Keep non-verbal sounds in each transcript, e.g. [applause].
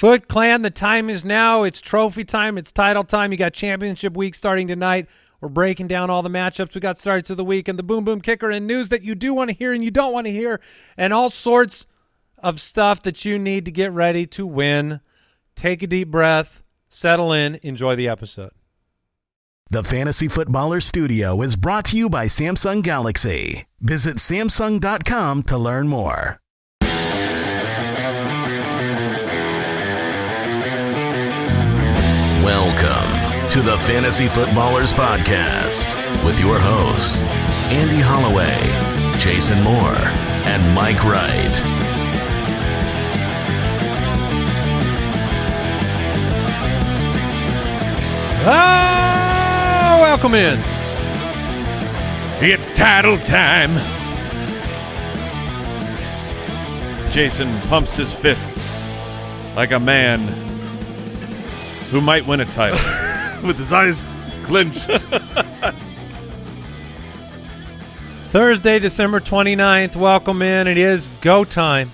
Foot Clan, the time is now. It's trophy time. It's title time. You got championship week starting tonight. We're breaking down all the matchups. We got starts of the week and the boom boom kicker and news that you do want to hear and you don't want to hear and all sorts of stuff that you need to get ready to win. Take a deep breath, settle in, enjoy the episode. The Fantasy Footballer Studio is brought to you by Samsung Galaxy. Visit Samsung.com to learn more. Welcome to the Fantasy Footballers Podcast with your hosts, Andy Holloway, Jason Moore, and Mike Wright. Ah, welcome in. It's title time. Jason pumps his fists like a man who might win a title. [laughs] with his eyes clenched. Thursday, December 29th. Welcome in. It is go time.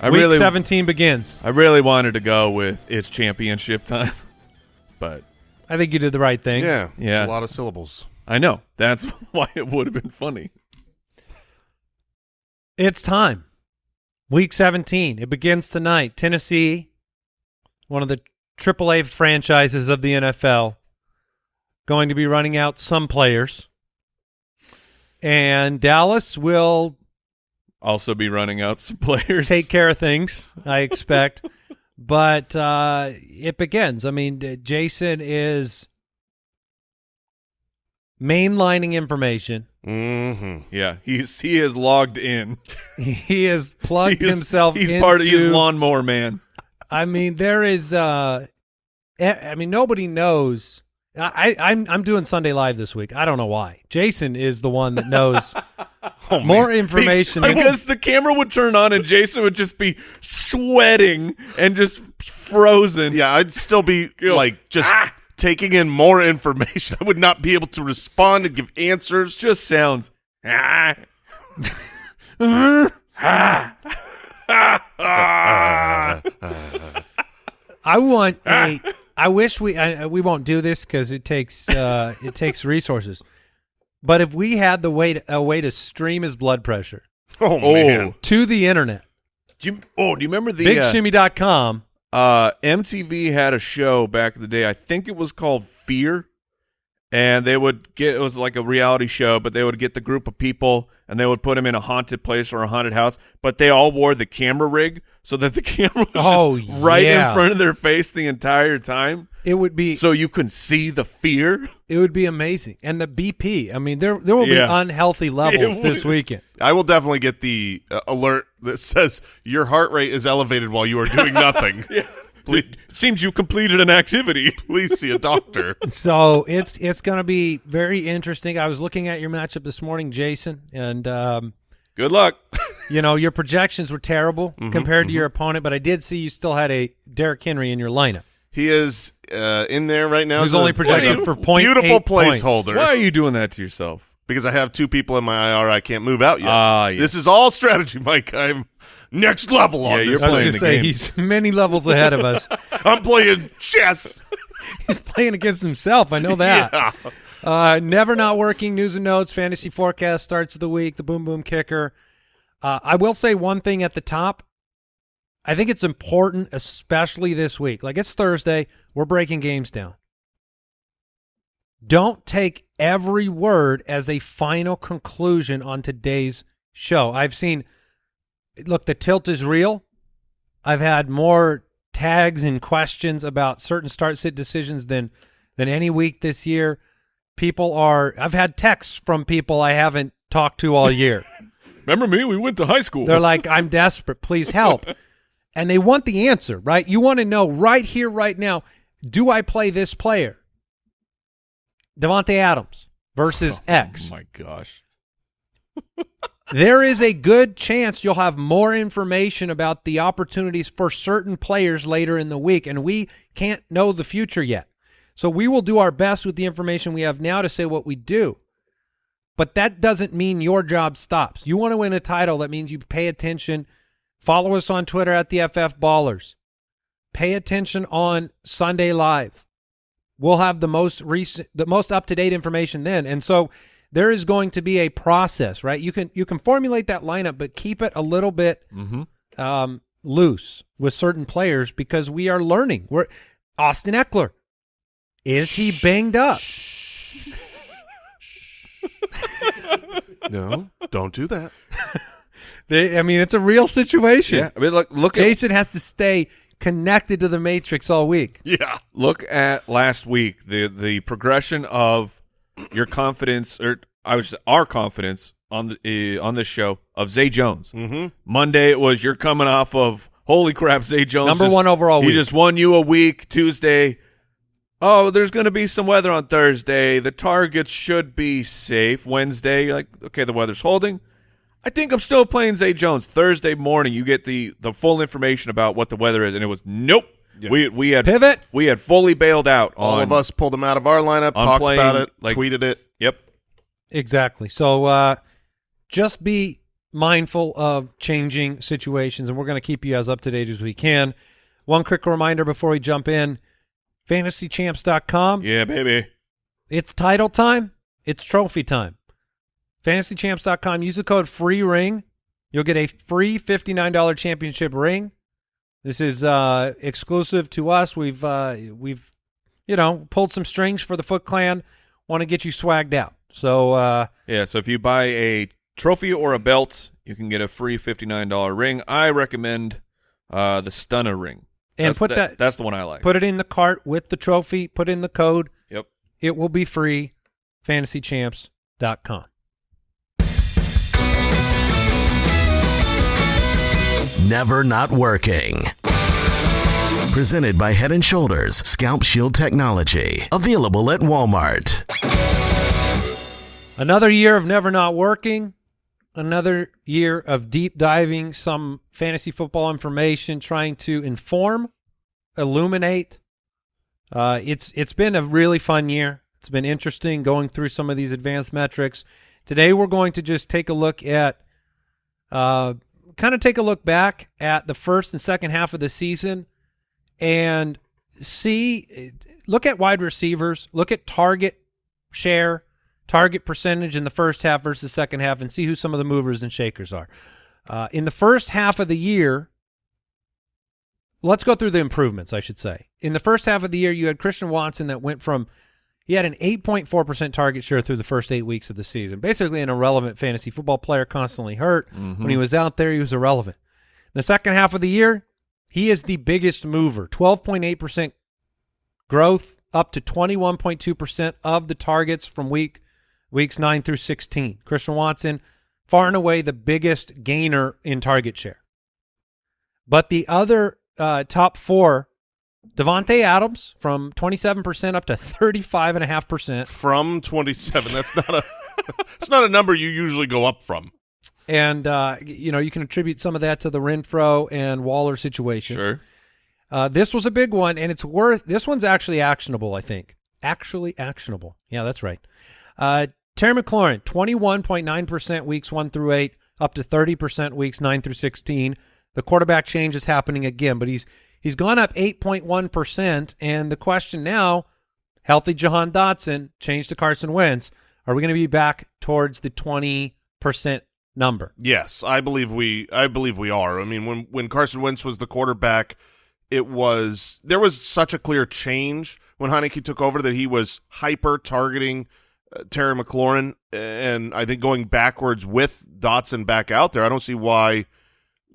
I Week really, 17 begins. I really wanted to go with it's championship time, [laughs] but I think you did the right thing. yeah, Yeah. It's a lot of syllables. I know that's [laughs] why it would have been funny. It's time. Week 17. It begins tonight. Tennessee, one of the AAA franchises of the NFL, going to be running out some players. And Dallas will Also, be running out some players. take care of things, I expect. [laughs] but uh, it begins. I mean, Jason is mainlining information. Mm-hmm. Yeah, he's he is logged in. [laughs] He has plugged himself He's into part of he's lawnmower man. I mean, there is. Uh, e- I mean, nobody knows. I, I, I'm I'm doing Sunday Live this week. I don't know why. Jason is the one that knows [laughs] Oh, more man. information. Because the camera would turn on and Jason would just be sweating and just frozen. Yeah, I'd still be [laughs] like just "Ah!" taking in more information. [laughs] I would not be able to respond and give answers. just sounds. "Ah." I want [laughs] a. I wish we. I, we won't do this because it takes uh, it takes resources. But if we had the way to, a way to stream his blood pressure Oh, Oh, man. to the internet, do you, oh, do you remember the uh, bigshimmy.com. uh, MTV had a show back in the day. I think it was called Fear, and they would get it was like a reality show, but they would get the group of people and they would put them in a haunted place or a haunted house, but they all wore the camera rig so that the [laughs] camera was Oh, just right yeah. in front of their face the entire time, It would be so you can see the fear. it would be amazing. And the BP. I mean, there there will Yeah. be unhealthy [laughs] levels It this weekend. I will definitely get the uh, alert that says your heart rate is elevated while you are doing nothing. [laughs] please, It seems you completed an activity. [laughs] please see a doctor. So it's it's going to be very interesting. I was looking at your matchup this morning, Jason, and um, Good luck. you know your projections were terrible compared to your opponent, but I did see you still had a Derrick Henry in your lineup. He is uh, in there right now. He's only projected as for point beautiful eight points. placeholder Why are you doing that to yourself? because I have two people in my IR I can't move out yet. Ah, yes. This is all strategy, Mike. I'm next level on Yeah, you're this. I was playing going to say game. he's many levels ahead of us. [laughs] I'm playing chess. [laughs] he's playing against himself. I know that. [laughs] Yeah. Uh, never not working. News and notes. Fantasy forecast starts of the week. The boom boom kicker. Uh, I will say one thing at the top. I think it's important, especially this week. Like it's Thursday, we're breaking games down. Don't take every word as a final conclusion on today's show. I've seen, look, the tilt is real. I've had more tags and questions about certain start sit decisions than than any week this year. People are. I've had texts from people I haven't talked to all year. [laughs] Remember me? We went to high school. They're like, "I'm desperate. Please help," [laughs] and they want the answer. Right? You want to know right here, right now. Do I play this player? Davante Adams versus oh X. Oh my gosh. [laughs] there is a good chance you'll have more information about the opportunities for certain players later in the week, and we can't know the future yet. So we will do our best with the information we have now to say what we do. But that doesn't mean your job stops. You want to win a title, that means you pay attention Follow us on Twitter at the FF Ballers. Pay attention on Sunday Live. We'll have the most recent, the most up to date information then, and so there is going to be a process, right? You can you can formulate that lineup, but keep it a little bit Mm-hmm. um, loose with certain players because we are learning. We're Austin Ekeler. Is he banged up? [laughs] No, don't do that. [laughs] They, I mean, it's a real situation. Yeah, I mean, look, look at Jason has to stay connected to the matrix all week. Yeah. look at last week the the progression of your confidence or I was our confidence on the uh, on this show of Zay Jones. Mm-hmm. Monday it was you're coming off of holy crap Zay Jones Number just- one overall He week. just won you a week. Tuesday, oh, there's going to be some weather on Thursday. The targets should be safe. Wednesday, you're like okay, the weather's holding. I think I'm still playing Zay Jones. Thursday morning, you get the the full information about what the weather is, and it was nope. Yeah. We we had Pivot. We had fully bailed out. All on, of us pulled him out of our lineup, talked playing, about it, like- tweeted it. Yep. Exactly. So uh, just be mindful of changing situations, and we're going to keep you as up to date as we can. One quick reminder before we jump in fantasychamps.com. Yeah, baby. It's title time. It's trophy time. FantasyChamps.com. Use the code FREERING. You'll get a free $59 championship ring. This is uh, exclusive to us. We've uh, we've you know pulled some strings for the Foot Clan. Want to get you swagged out. So uh, Yeah, so if you buy a trophy or a belt, you can get a free $59 ring. I recommend uh, the Stunner ring. and That's- put that, that, That's the one I like. put it in the cart with the trophy. Put in the code. yep. It will be free. FantasyChamps.com. Never Not Working. Presented by Head and Shoulders Scalp Shield Technology. Available at Walmart. Another year of never not working. Another year of deep diving some fantasy football information, trying to inform, illuminate. Uh, it's it's been a really fun year. It's been interesting going through some of these advanced metrics. Today we're going to just take a look at, uh, kind of take a look back at the first and second half of the season, and see, look at wide receivers, look at target share, target percentage in the first half versus second half, and see who some of the movers and shakers are. Uh, in the first half of the year, let's go through the improvements, I should say. In the first half of the year, you had Christian Watson that went from he had an 8.4% target share through the first eight weeks of the season. Basically, an irrelevant fantasy football player, constantly hurt. When he was out there, he was irrelevant. In the second half of the year, he is the biggest mover 12.8% growth, up to 21.2% of the targets from week weeks 9 through 16. Christian Watson, far and away the biggest gainer in target share. But the other uh, top four, Davante Adams from 27% up to 35.5%. From 27. That's not a [laughs] it's not a number you usually go up from. And, uh, you know, you can attribute some of that to the Renfrow and Waller situation. Sure. Uh, this was a big one, and it's worth. This one's actually actionable, I think. Actually actionable. Yeah, that's right. Uh, Terry McLaurin, twenty-one point nine percent weeks one through eight, up to thirty percent weeks nine through sixteen. The quarterback change is happening again, but he's he's gone up eight point one percent. And the question now, healthy Jahan Dotson, change to Carson Wentz. Are we going to be back towards the twenty percent number? Yes, I believe we I believe we are. I mean, when when Carson Wentz was the quarterback, it was there was such a clear change when Heinicke took over that he was hyper targeting uh, Terry McLaurin, and I think going backwards with Dotson back out there, I don't see why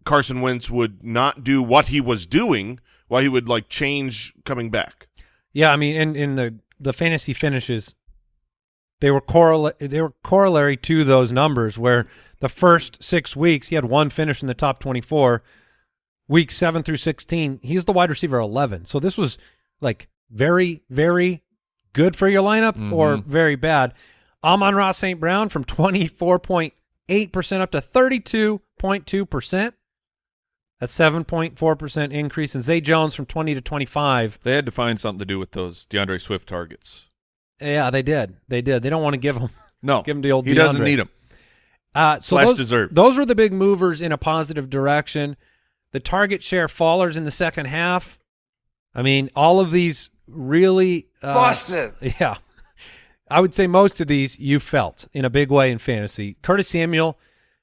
Carson Wentz would not do what he was doing. Why he would like change coming back. Yeah, I mean, in in the the fantasy finishes, they were correla- they were corollary to those numbers. Where the first six weeks he had one finish in the top twenty four. Week seven through sixteen, he's the wide receiver eleven. So this was like very very good for your lineup or Mhm. very bad. Amon-Ra St. Brown from twenty four point eight percent up to thirty two point two percent. That's seven point four percent increase. in Zay Jones from twenty to twenty five. They had to find something to do with those D'Andre Swift targets. Yeah, they did. They did. They don't want to give them. [laughs] No, Give him the old He doesn't need them. Uh, so Slash those, deserve. those were the big movers in a positive direction. The target share fallers in the second half. I mean, all of these really uh, Busted. [laughs] Yeah. I would say most of these you felt in a big way in fantasy. Curtis Samuel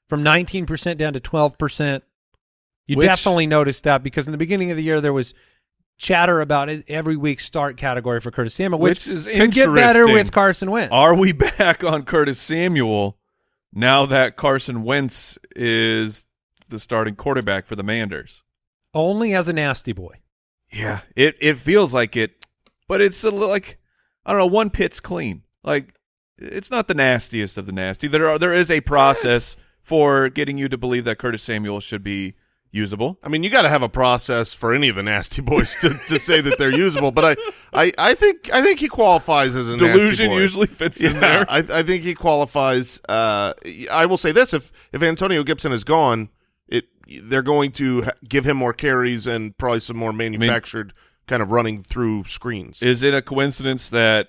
from 19% down to 12%. You Which- definitely noticed that because in the beginning of the year there was chatter about it every week start category for Curtis Samuel, which, Which is could get better with Carson Wentz. Are we [laughs] back on Curtis Samuel now that Carson Wentz is the starting quarterback for the Manders? Only as a nasty boy. Yeah, it it feels like it, but it's a like I don't know. One pit's clean. Like it's not the nastiest of the nasty. There are there is a process [laughs] for getting you to believe that Curtis Samuel should be usable. I mean, you got to have a process for any of the nasty boys to, to say that they're usable. But I, I, I think I think he qualifies as a nasty Delusion usually fits in there. I, I think he qualifies. Uh, I will say this: if if Antonio Gibson is gone, it they're going to give him more carries and probably some more manufactured kind of running through screens. Is it a coincidence that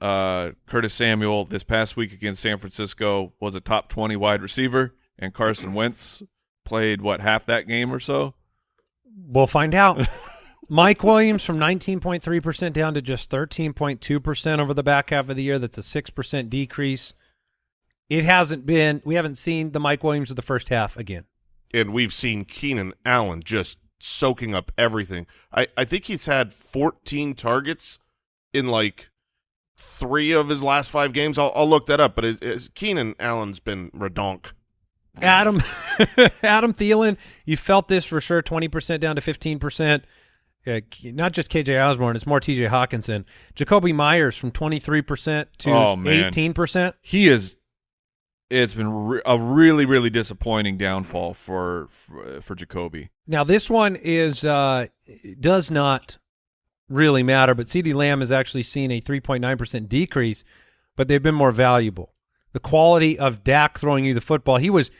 uh, Curtis Samuel this past week against San Francisco was a top twenty wide receiver, and Carson Wentz played what half that game or so? We'll find out. [laughs] Mike Williams from 19.3% down to just 13.2% over the back half of the year. That's a 6% decrease. It hasn't been, we haven't seen the Mike Williams of the first half again. and we've seen Keenan Allen just soaking up everything. I, I think he's had 14 targets in like three of his last five games. I'll, I'll look that up, but it, Keenan Allen's been redonk. Adam [laughs] Adam Thielen, you felt this for sure, 20% down to 15%. Uh, not just KJ Osborn, it's more TJ Hockenson. Jakobi Meyers from 23% to Oh, 18%. He is. It's been re- a really, really disappointing downfall for for, for Jacoby. Now this one is uh does not really matter, but CeeDee Lamb has actually seen a 3.9% decrease, but they've been more valuable. The quality of Dak throwing you the football, he was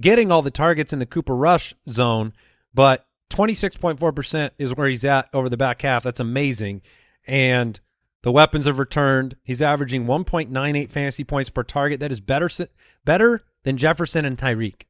getting all the targets in the Cooper Rush zone, but 26.4% is where he's at over the back half. That's amazing. And the weapons have returned. He's averaging 1.98 fantasy points per target. That is better better than Jefferson and Tyreek.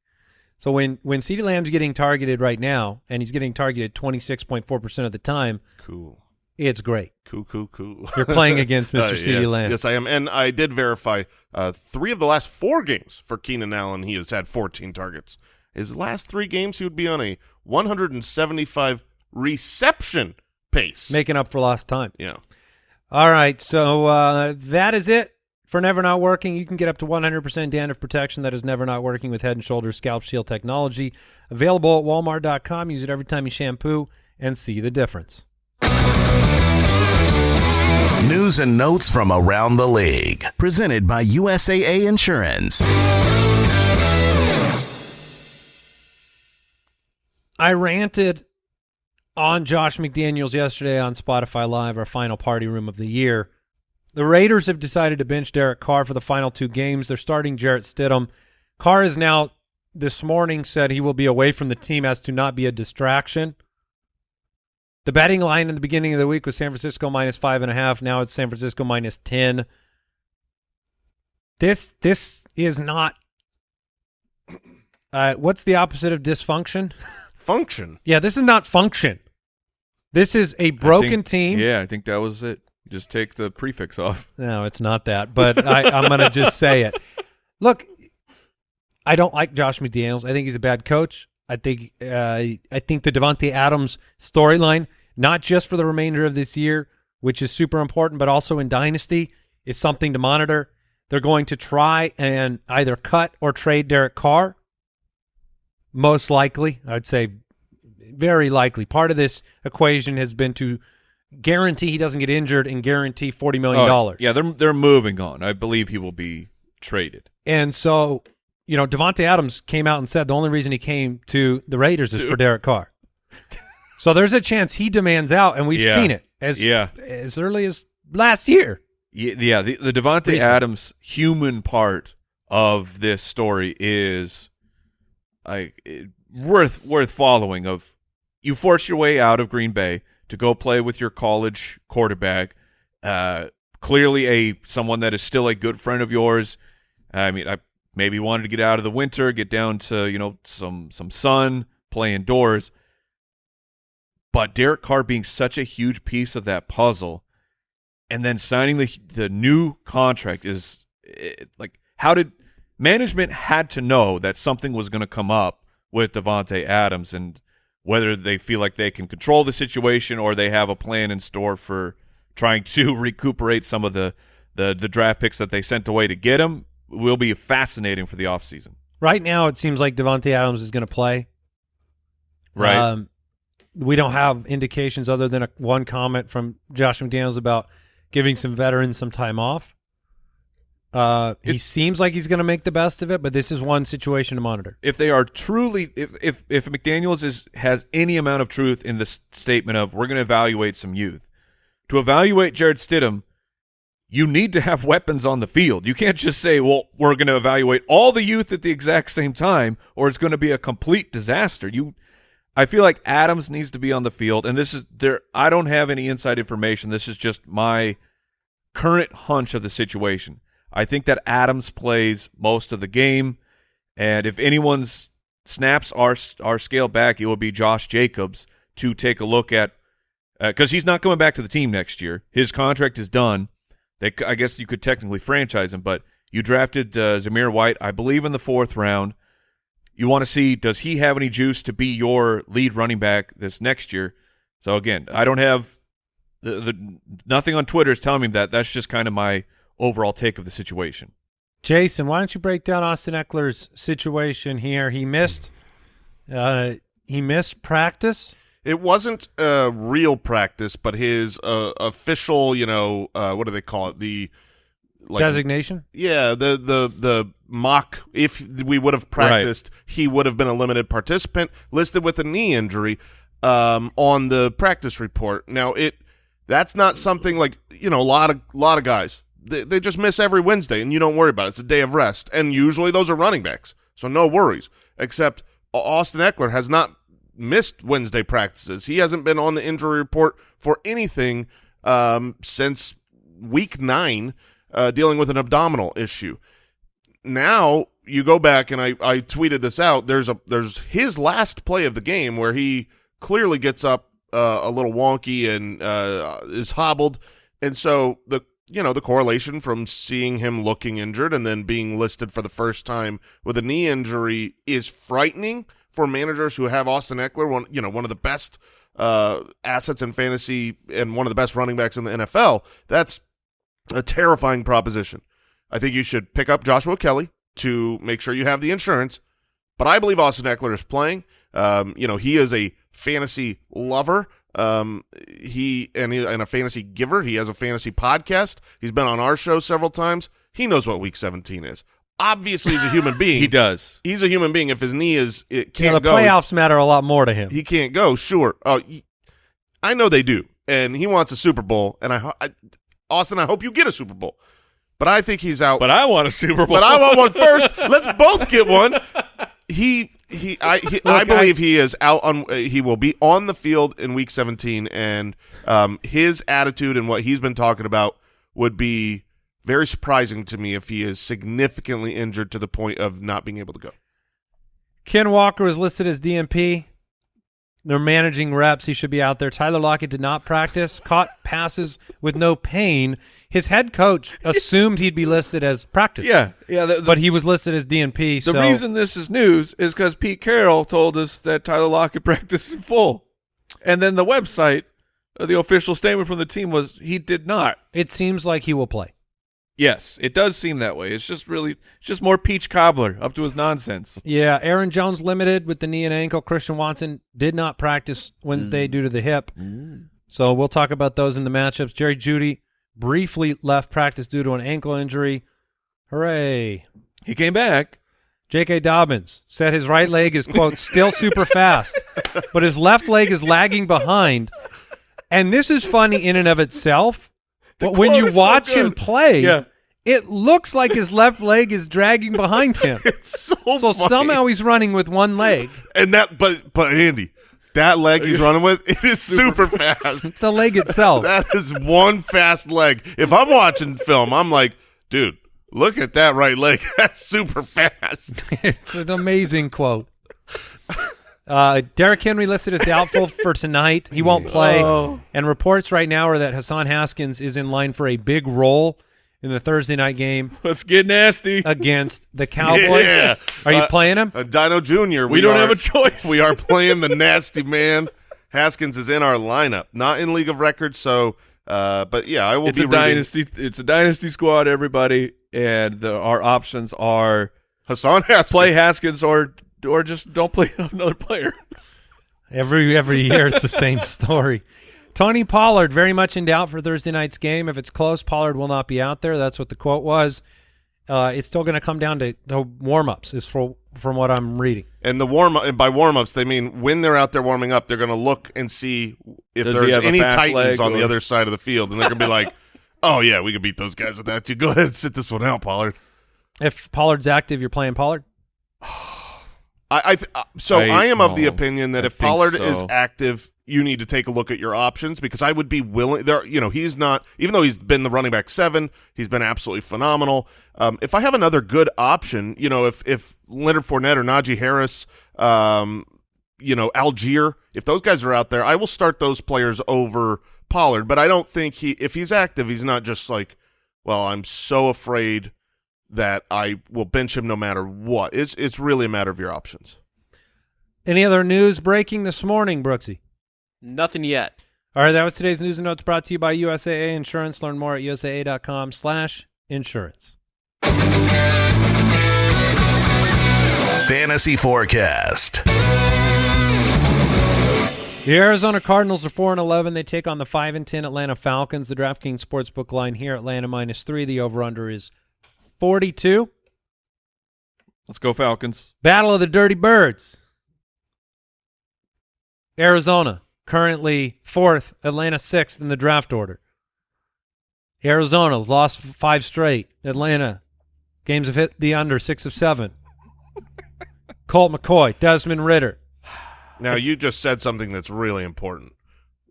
So when when CeeDee Lamb's getting targeted right now, and he's getting targeted 26.4% of the time, Cool. It's great. Cool, cool, cool. You're playing against Mr. [laughs] Uh, CeeDee yes, Lamb. Yes, I am. And I did verify uh, three of the last four games for Keenan Allen, he has had 14 targets. His last three games, he would be on a 175 reception pace. Making up for lost time. yeah. All right, so uh, that is it for Never Not Working. You can get up to 100% dandruff protection that is never not working with Head and Shoulders Scalp Shield technology. Available at walmart.com. Use it every time you shampoo and see the difference. News and notes from around the league. Presented by USAA Insurance. I ranted on Josh McDaniels yesterday on Spotify Live, our final party room of the year. The Raiders have decided to bench Derek Carr for the final two games. They're starting Jarrett Stidham. Carr has now this morning said he will be away from the team as to not be a distraction. The batting line in the beginning of the week was San Francisco minus five and a half. Now it's San Francisco minus ten. This this is not. Uh, what's the opposite of dysfunction? [laughs] Function. Yeah, this is not function. This is a broken think- team. Yeah, I think that was it. Just take the prefix off. [laughs] No, it's not that. But I, I'm going to just say it. Look, I don't like Josh McDaniels. I think he's a bad coach. I think uh, I think the Davante Adams storyline, not just for the remainder of this year, which is super important, but also in Dynasty, is something to monitor. They're going to try and either cut or trade Derek Carr. Most likely, I'd say very likely. Part of this equation has been to guarantee he doesn't get injured and guarantee $40 million. yeah, they're they're moving on. I believe he will be traded. And so, you know, Davante Adams came out and said the only reason he came to the Raiders is for Derek Carr. so there's a chance he demands out, and we've Yeah. seen it as Yeah. as early as last year. Yeah, yeah the, the Davante. Adams human part of this story is like it- worth worth following. Of you force your way out of Green Bay to go play with your college quarterback. Uh, clearly, a someone that is still a good friend of yours. I mean, I maybe wanted to get out of the winter, get down to you know some some sun, play indoors. But Derek Carr being such a huge piece of that puzzle, and then signing the the new contract is it, like how did management had to know that something was going to come up with Davante Adams and whether they feel like they can control the situation or they have a plan in store for trying to [laughs] recuperate some of the the, the draft picks that they sent away to get him will be fascinating for the offseason. Right now, it seems like Davante Adams is going to play. Right. Um, we don't have indications other than a, one comment from Josh McDaniels about giving some veterans some time off. Uh, he seems like he's going to make the best of it, but this is one situation to monitor. if they are truly if if if McDaniel's is has any amount of truth in this statement of we're going to evaluate some youth. To evaluate Jarrett Stidham, you need to have weapons on the field. You can't just say, "Well, we're going to evaluate all the youth at the exact same time or it's going to be a complete disaster." You I feel like Adams needs to be on the field and this is there I don't have any inside information. This is just my current hunch of the situation. I think that Adams plays most of the game, and if anyone's snaps are are scaled back, it will be Josh Jacobs to take a look at uh, because he's not coming back to the team next year. His contract is done. They, I guess you could technically franchise him, but you drafted uh, Zamir White, I believe, in the fourth round. You want to see does he have any juice to be your lead running back this next year? So again, I don't have the, the nothing on Twitter is telling me that. That's just kind of my overall take of the situation. Jason, why don't you break down Austin Ekeler's situation here? He missed, uh, he missed practice. It wasn't a real practice, but his uh, official, you know, uh, what do they call it? The like, designation. yeah, the the the mock. If we would have practiced, he would have been a limited participant, listed with a knee injury um, on the practice report. Now it that's not something like you know a lot of lot of guys they, they just miss every Wednesday, and you don't worry about it. It's a day of rest, and usually those are running backs, so no worries. Except Austin Ekeler has not missed Wednesday practices. He hasn't been on the injury report for anything um, since week nine, uh, dealing with an abdominal issue. Now you go back and I, I tweeted this out. There's a there's his last play of the game where he clearly gets up uh, a little wonky and uh, is hobbled, and so the you know the correlation from seeing him looking injured and then being listed for the first time with a knee injury is frightening for managers who have Austin Ekeler, one you know one of the best uh, assets in fantasy and one of the best running backs in the NFL. That's a terrifying proposition. I think you should pick up Joshua Kelley to make sure you have the insurance. But I believe Austin Ekeler is playing. Um, you know, he is a fantasy lover. Um, he and, he and a fantasy giver. He has a fantasy podcast. He's been on our show several times. He knows what Week 17 is. Obviously, he's a human being. He does. He's a human being. If his knee is it can't know, the go, playoffs matter a lot more to him. he can't go. Sure. Oh, y- I know they do, and he wants a Super Bowl. And I, I, Austin, I hope you get a Super Bowl. But I think he's out. But I want a Super Bowl. But I want one first. [laughs] Let's both get one. He he I he, I Look, believe he is out on. uh, He will be on the field in Week 17, and um, his attitude and what he's been talking about would be very surprising to me if he is significantly injured to the point of not being able to go. Ken Walker was listed as DNP. They're managing reps. He should be out there. Tyler Lockett did not practice. Caught passes with no pain. His head coach assumed he'd be listed as practice. Yeah, yeah. The, the, but he was listed as DNP. the so reason this is news is because Pete Carroll told us that Tyler Lockett [laughs] practiced in full, and then the website, uh, the official statement from the team was he did not. it seems like he will play. Yes, it does seem that way. It's just really, it's just more peach cobbler up to his nonsense. Yeah, Aaron Jones limited with the knee and ankle. Christian Watson did not practice Wednesday mm. due to the hip. Mm. So we'll talk about those in the matchups. Jerry Jeudy briefly left practice due to an ankle injury. Hooray. He came back. J.K. Dobbins said his right leg is, quote, still super fast, [laughs] but his left leg is lagging behind. And this is funny in and of itself. But when you is so watch him play, Yeah. It looks like his left leg is dragging behind him. [laughs] It's so So funny. somehow he's running with one leg. and that but but Andy, that leg he's running with it is [laughs] super fast. The leg itself. That is one fast leg. If I'm watching film, I'm like, dude, look at that right leg. [laughs] That's super fast. it's an amazing quote. Uh, Derrick Henry listed as doubtful for tonight. He won't play. Oh. And reports right now are that Hassan Haskins is in line for a big role in the Thursday night game [laughs] Let's get nasty. against the [laughs] Cowboys. Yeah. Are you Uh, playing him? Uh, Dino Jr. we, don't are- have a choice. We are [laughs] playing the nasty man. Haskins is in our lineup, not in League of Records. So, uh, but yeah, I will It's be a reading dynasty. It's a dynasty squad. Everybody, and the, our options are Hassan Haskins. play Haskins or or just don't play another player. Every every year it's the same story. Tony Pollard very much in doubt for Thursday night's game. If it's close, Pollard will not be out there. That's what the quote was. Uh, it's still going to come down to, to warm-ups, is for, from what I'm reading. And the warm and by warm ups they mean when they're out there warming up, they're going to look and see if Does there's any titans leg on the other side of the field, and they're going to be like, [laughs] "Oh yeah, we can beat those guys without you. [laughs] Go ahead and sit this one out, Pollard." If Pollard's active, you're playing Pollard. [sighs] [sighs] I, I th- uh, so I- I, am of the opinion that I if Pollard is active, you need to take a look at your options because I would be willing. There, you know, he's not even though he's been the running back seven, he's been absolutely phenomenal. Um, if I have another good option, you know, if if Leonard Fournette or Najee Harris, um, you know, Allgeier, if those guys are out there, I will start those players over Pollard. But I don't think he, if he's active, he's not just like, well, I'm so afraid that I will bench him no matter what. It's it's really a matter of your options. Any other news breaking this morning, Brooksy? Nothing yet. All right, that was today's news and notes brought to you by USAA Insurance. Learn more at usaa.com slash insurance. Fantasy Forecast. The Arizona Cardinals are 4 and 11. They take on the 5 and 10 Atlanta Falcons. The DraftKings Sportsbook line here Atlanta minus 3. The over under is 42. Let's go Falcons. Battle of the Dirty Birds. Arizona currently 4th, Atlanta 6th in the draft order. Arizona's lost 5 straight. Atlanta games have hit the under 6 of 7. Colt McCoy, Desmond Ridder. Now you just said something that's really important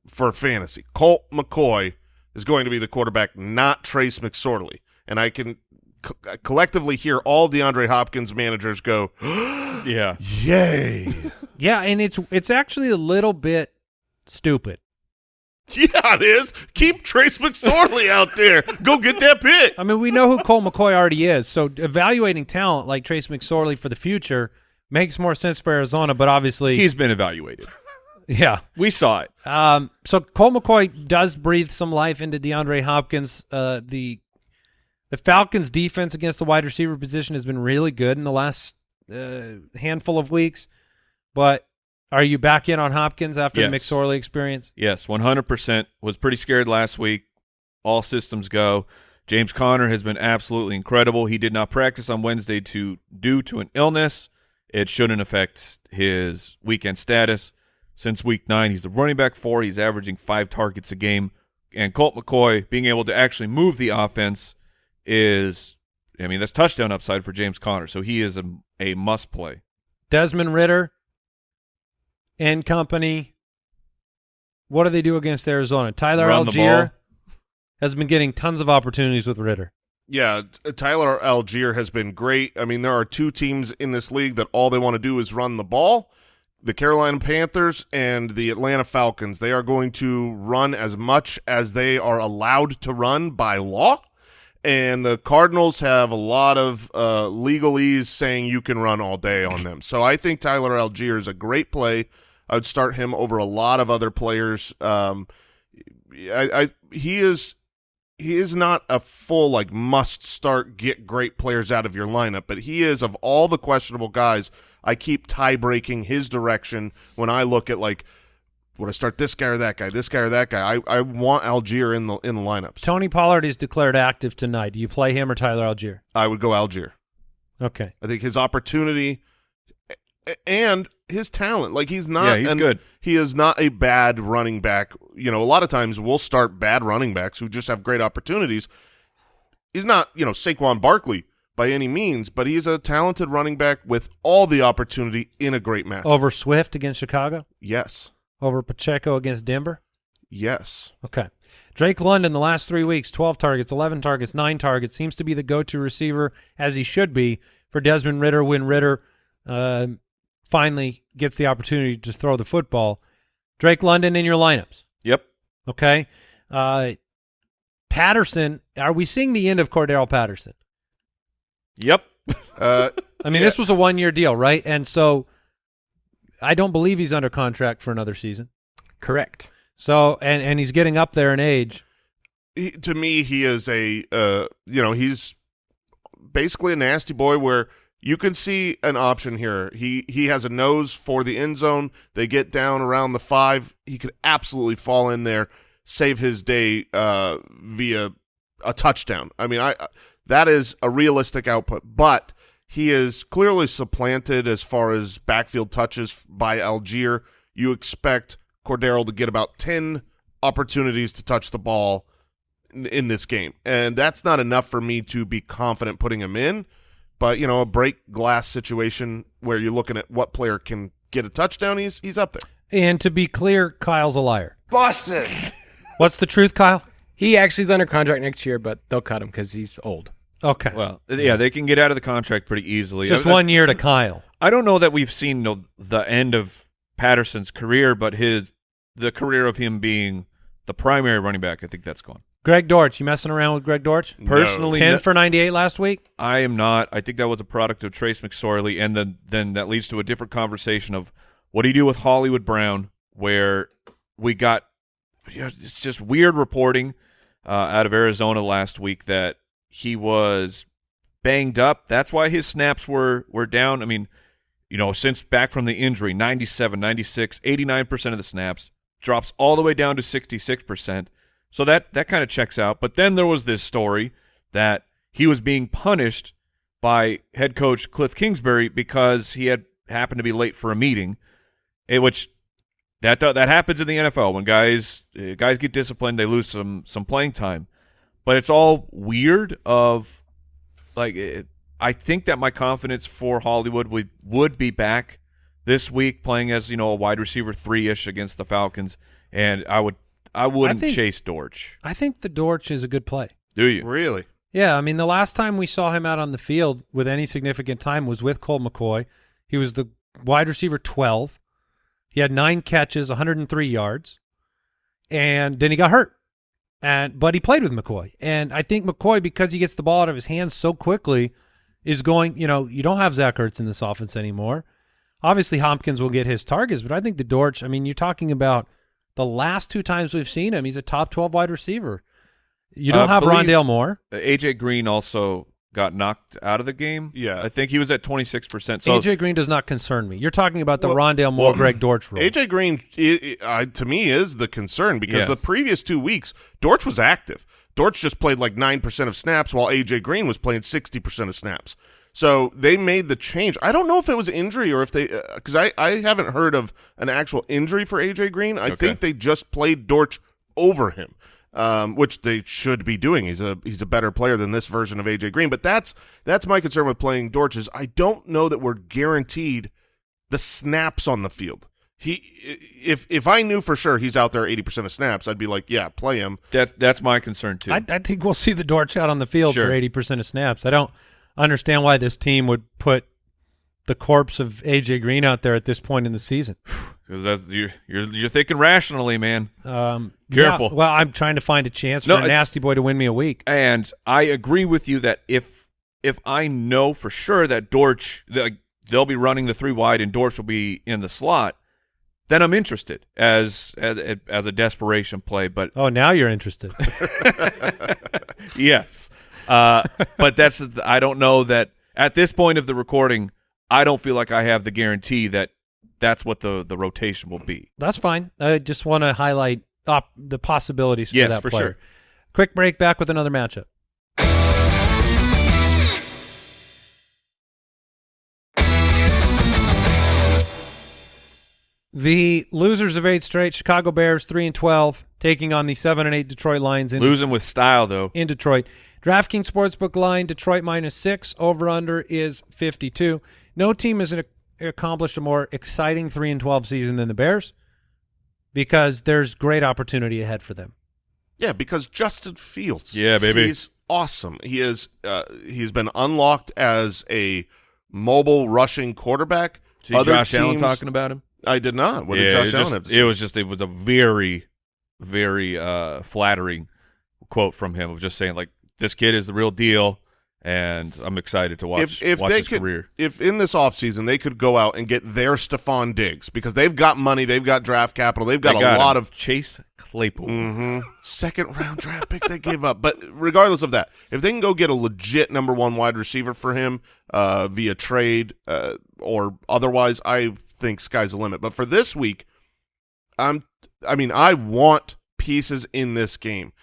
for fantasy. Colt McCoy is going to be the quarterback, not Trace McSorley, and I can co- collectively hear all DeAndre Hopkins managers go, [gasps] Yeah. "Yay!" [laughs] Yeah, and it's it's actually a little bit stupid. yeah, it is. Keep Trace McSorley out there. Go get that pick. I mean, we know who Colt McCoy already is, so evaluating talent like Trace McSorley for the future makes more sense for Arizona. But obviously, He's been evaluated. [laughs] yeah. We saw it. Um, so Colt McCoy does breathe some life into DeAndre Hopkins. Uh, the the Falcons' defense against the wide receiver position has been really good in the last uh, handful of weeks. But are you back in on Hopkins after the Yes. McSorley experience? Yes, 100%. Was pretty scared last week. All systems go. James Conner has been absolutely incredible. He did not practice on Wednesday to due to an illness. It shouldn't affect his weekend status. Since week nine, he's the running back four. He's averaging five targets a game. And Colt McCoy being able to actually move the offense is, I mean, that's touchdown upside for James Conner. So he is a, a must play. Desmond Ridder and company. What do they do against Arizona? Tyler Run Allgeier has been getting tons of opportunities with Ridder. Yeah, Tyler Allgeier has been great. I mean, there are two teams in this league that all they want to do is run the ball. The Carolina Panthers and the Atlanta Falcons. They are going to run as much as they are allowed to run by law. And the Cardinals have a lot of uh, legalese saying you can run all day on them. So I think Tyler Allgeier is a great play. I would start him over a lot of other players. Um, I, I he is he is not a full like must start get great players out of your lineup, but he is of all the questionable guys. I keep tie breaking his direction when I look at like would I start this guy or that guy, this guy or that guy. I, I want Allgeier in the in the lineups. Tony Pollard is declared active tonight. Do you play him or Tyler Allgeier? I would go Allgeier. Okay. I think his opportunity and his talent, like he's not. Yeah, he's an- good. He is not a bad running back. You know, a lot of times we'll start bad running backs who just have great opportunities. He's not, you know, Saquon Barkley by any means, but he's a talented running back with all the opportunity in a great match. Over Swift against Chicago? Yes, Over Pacheco against Denver? yes. Okay. Drake London, the last three weeks, 12 targets, 11 targets, 9 targets, seems to be the go to receiver, as he should be, for Desmond Ridder when Ridder uh, finally gets the opportunity to throw the football. Drake London in your lineups. Yep. Okay. Uh, Patterson, are we seeing the end of Cordarrelle Patterson? Yep. Uh, [laughs] I mean, Yeah. this was a one year deal, right? And so I don't believe he's under contract for another season. Correct. So and and he's getting up there in age. he, to me, he is a uh, you know he's basically a nasty boy where you can see an option here. He he has a nose for the end zone. They get down around the five. He could absolutely fall in there, save his day uh, via a touchdown. I mean, I that is a realistic output, but he is clearly supplanted as far as backfield touches by Allgeier. You expect Cordarrelle to get about ten opportunities to touch the ball in, in this game, and that's not enough for me to be confident putting him in. But you know, a break glass situation where you're looking at what player can get a touchdown, he's he's up there. And to be clear, Kyle's a liar. Boston. What's the truth, Kyle? He actually is under contract next year, but they'll cut him because he's old. Okay. Well, yeah, they can get out of the contract pretty easily. Just I- I- one year to Kyle. I don't know that we've seen the, the end of Patterson's career, but his the career of him being the primary running back, I think that's gone. Greg Dortch, you messing around with Greg Dortch? Personally, Ten for ninety eight last week. I am not. I think that was a product of Trace McSorley, and then then that leads to a different conversation of what do you do with Hollywood Brown, where we got you know, it's just weird reporting uh, out of Arizona last week that he was banged up. That's why his snaps were were down. I mean, you know, since back from the injury, 97, 96, 89% of the snaps drops all the way down to 66%. So that that kind of checks out. But then there was this story that he was being punished by head coach Cliff Kingsbury because he had happened to be late for a meeting, eh, which that that happens in the NFL when guys uh, guys get disciplined, they lose some some playing time. But it's all weird. Of like, it, I think that my confidence for Hollywood would would be back this week playing as you know a wide receiver three ish against the Falcons, and I would I wouldn't think- chase Dortch. I think the Dortch is a good play. Do you? Really? Yeah, I mean the last time we saw him out on the field with any significant time was with Colt McCoy. He was the wide receiver 12. He had 9 catches, 103 yards. And then he got hurt. And but he played with McCoy. And I think McCoy because he gets the ball out of his hands so quickly is going, you know, you don't have Zach Ertz in this offense anymore. Obviously Hopkins will get his targets, but I think the Dortch, I mean, you're talking about the last two times we've seen him, he's a top 12 wide receiver. You don't Uh, have Rondale Moore. AJ Green also got knocked out of the game. Yeah. I think he was at twenty six percent. So AJ Green does not concern me. You're talking about the Well- Rondale Moore, well, Greg Dortch rule. AJ Green, i i to me, is the concern because Yeah. the previous two weeks, Dortch was active. Dortch just played like 9% of snaps while AJ Green was playing 60% of snaps. So they made the change. I don't know if it was injury or if they, uh, because I, I haven't heard of an actual injury for AJ Green. I Okay. think they just played Dortch over him, um, which they should be doing. He's a he's a better player than this version of AJ Green. But that's that's my concern with playing Dortch is I don't know that we're guaranteed the snaps on the field. He if if I knew for sure he's out there 80% of snaps, I'd be like, yeah, play him. that that's my concern too. I, I think we'll see the Dortch out on the field for 80% of snaps. I don't understand why this team would put the corpse of AJ Green out there at this point in the season. Because that's you're, you're you're thinking rationally, man. Um, Careful. yeah, well, I'm trying to find a chance No, for a I- nasty boy to win me a week. And I agree with you that if if I know for sure that Dortch like, they'll be running the three wide and Dortch will be in the slot, then I'm interested as as, as a desperation play. But Oh, now you're interested. [laughs] [laughs] yes, uh, but that's I don't know that at this point of the recording, I don't feel like I have the guarantee that that's what the the rotation will be. That's fine. I just want to highlight op- the possibilities for that for player. sure. Quick break back with another matchup. The losers of eight straight, Chicago Bears, three and twelve, taking on the seven and eight Detroit Lions in, Losing with style though. in Detroit. DraftKings Sportsbook line, Detroit minus six. Over under is fifty two. No team has ac- accomplished a more exciting three and twelve season than the Bears because there's great opportunity ahead for them. Yeah, because Justin Fields. Yeah, baby. He's awesome. He is uh, he's been unlocked as a mobile rushing quarterback See Other Josh Allen talking about him. I did not. What yeah, did Josh it, Allen just- have to it was just it was a very, very uh, flattering quote from him of just saying like this kid is the real deal, and I'm excited to watch if if watch they his could, career. if in this offseason they could go out and get their Stefon Diggs because they've got money, they've got draft capital, they've got They a lot him. of Chase Claypool. Mhm. second round draft pick they gave up. But regardless of that, if they can go get a legit number one wide receiver for him uh, via trade uh, or otherwise, I think sky's the limit. But for this week, I'm. I mean, I want pieces in this game.